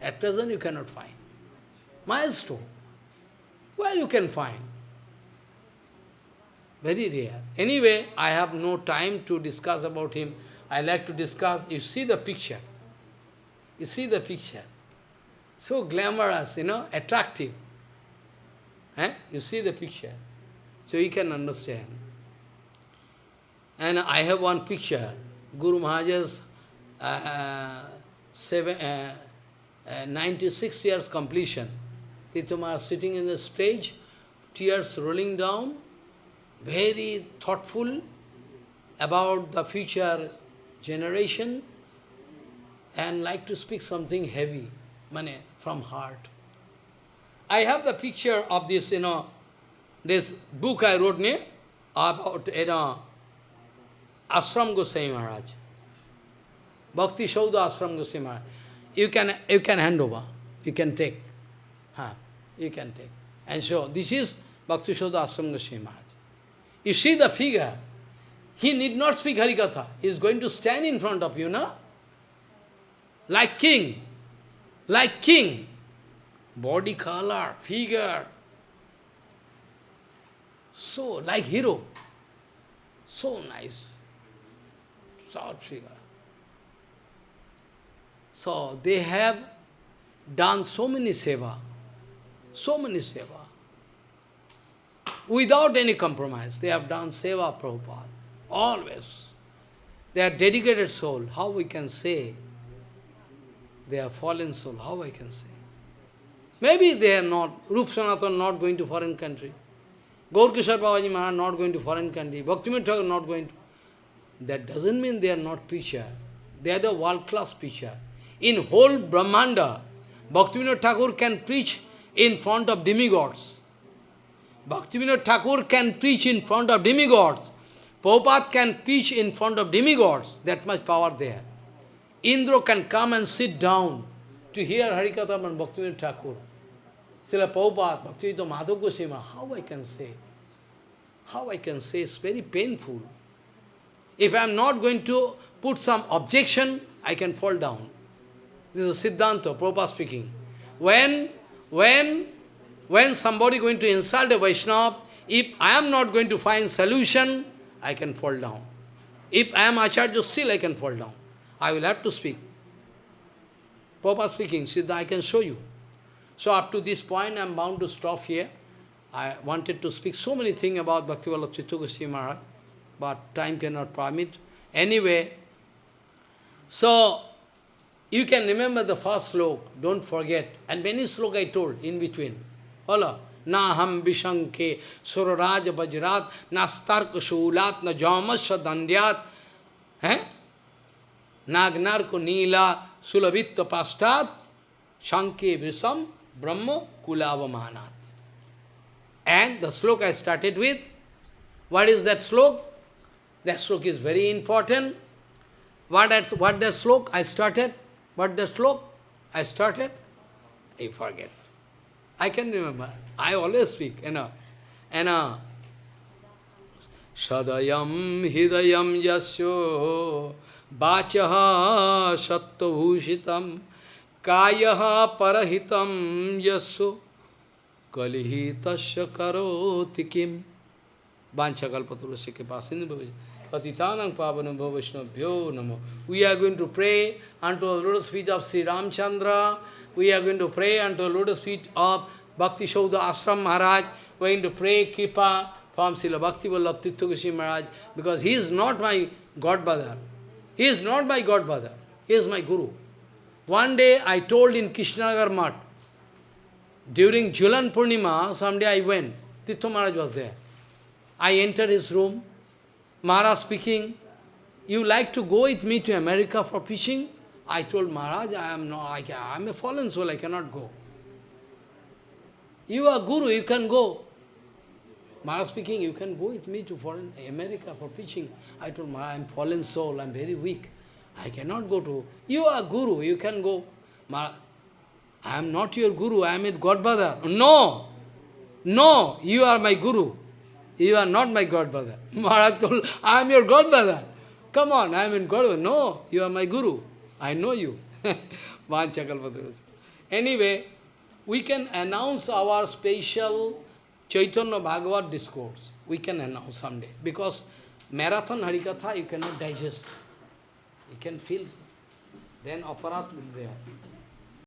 At present you cannot find. Milestone. Where you can find? Very rare. Anyway, I have no time to discuss about him. I like to discuss, you see the picture. You see the picture. So glamorous, you know, attractive. Eh? You see the picture. So you can understand. And I have one picture, Guru Maharaj's uh, seven, uh, uh, 96 years completion. Tirtha sitting in the stage, tears rolling down, very thoughtful about the future generation and like to speak something heavy, money from heart. I have the picture of this, you know, this book I wrote ne, about, you know, Ashram Goswami Maharaj. Bhakti Saudha Ashram Goswami Maharaj. You can, you can hand over, you can take. Huh, you can take. And so, this is Bhakti Saudha Ashram Goswami Maharaj. You see the figure. He need not speak Harikatha. He is going to stand in front of you, no? Like king. Like king. Body color, figure. So, like hero. So nice. Short figure. So, they have done so many seva. So many seva. Without any compromise, they have done seva Prabhupada. Always. They are dedicated soul. How we can say they are fallen soul? How I can say? Maybe they are not, Rup Sanatan not going to foreign country. Gaur Kishore Babaji Maharaj not going to foreign country, Bhaktivinoda Thakur not going to. That doesn't mean they are not preacher. They are the world-class preacher. In whole Brahmanda, Bhaktivinoda Thakur can preach in front of demigods. Bhaktivinoda Thakur can preach in front of demigods. Prabhupada can preach in front of demigods. That much power there. Indra can come and sit down to hear Harikatha and Bhaktivinoda Thakur. Srila Prabhupada, Bhaktivinoda Madhav Goswami, how I can say? How I can say? It's very painful. If I am not going to put some objection, I can fall down. This is Siddhanta, Prabhupada speaking. When, when, when somebody going to insult a Vaishnava, if I am not going to find solution, I can fall down. If I am Acharya, still I can fall down. I will have to speak. Prabhupada speaking, Siddha, I can show you. So up to this point, I am bound to stop here. I wanted to speak so many things about Bhaktivallabh Chitta Goswami Maharaj, but time cannot permit. Anyway, so you can remember the first slok, don't forget. And many slok I told in between. Hello. Na ham vishanke suraraj vajrat, na stark shulat, na jamasya dandyat, eh? nagnarko nila sulavitta pastat, shanke visam brahma kulavamanat. And the slok I started with, what is that slok? That slok is very important. What that, what that slok I started? What that slok I started? I forget. I can remember. I always speak, you know. And uh, Sadayam hidayam yasyo vachaha sattva kayaha parahitam yasyo kalihitasya karoti kim vanchakalpaturasya ke pasin patitanang pavanam bhavashnabhyo namo. We are going to pray unto the lotus feet of Sri Ramchandra. We are going to pray unto the lotus feet of Bhakti Saudha Ashram Maharaj. We are going to pray Kripa from Srila Bhakti Vallabh Tirtha Maharaj because he is not my godfather. He is not my godfather. He is my guru. One day I told in Krishnanagar Math, during Jhulan Purnima, someday I went, Tirtha Maharaj was there. I entered his room, Maharaj speaking, you like to go with me to America for preaching? I told Maharaj, I am not, I am a fallen soul, I cannot go. You are guru, you can go. Maharaj speaking, you can go with me to foreign America for preaching. I told Maharaj, I am fallen soul, I am very weak. I cannot go to, you are guru, you can go. I am not your guru, I am your godbrother. No, no, you are my guru. You are not my godbrother. Maharaj told, I am your godbrother. Come on, I am in godbrother. No, you are my guru. I know you. anyway, we can announce our special Chaitanya Bhagavat discourse. We can announce someday. Because marathon Harikatha you cannot digest. You can feel. Then aparadh will be there.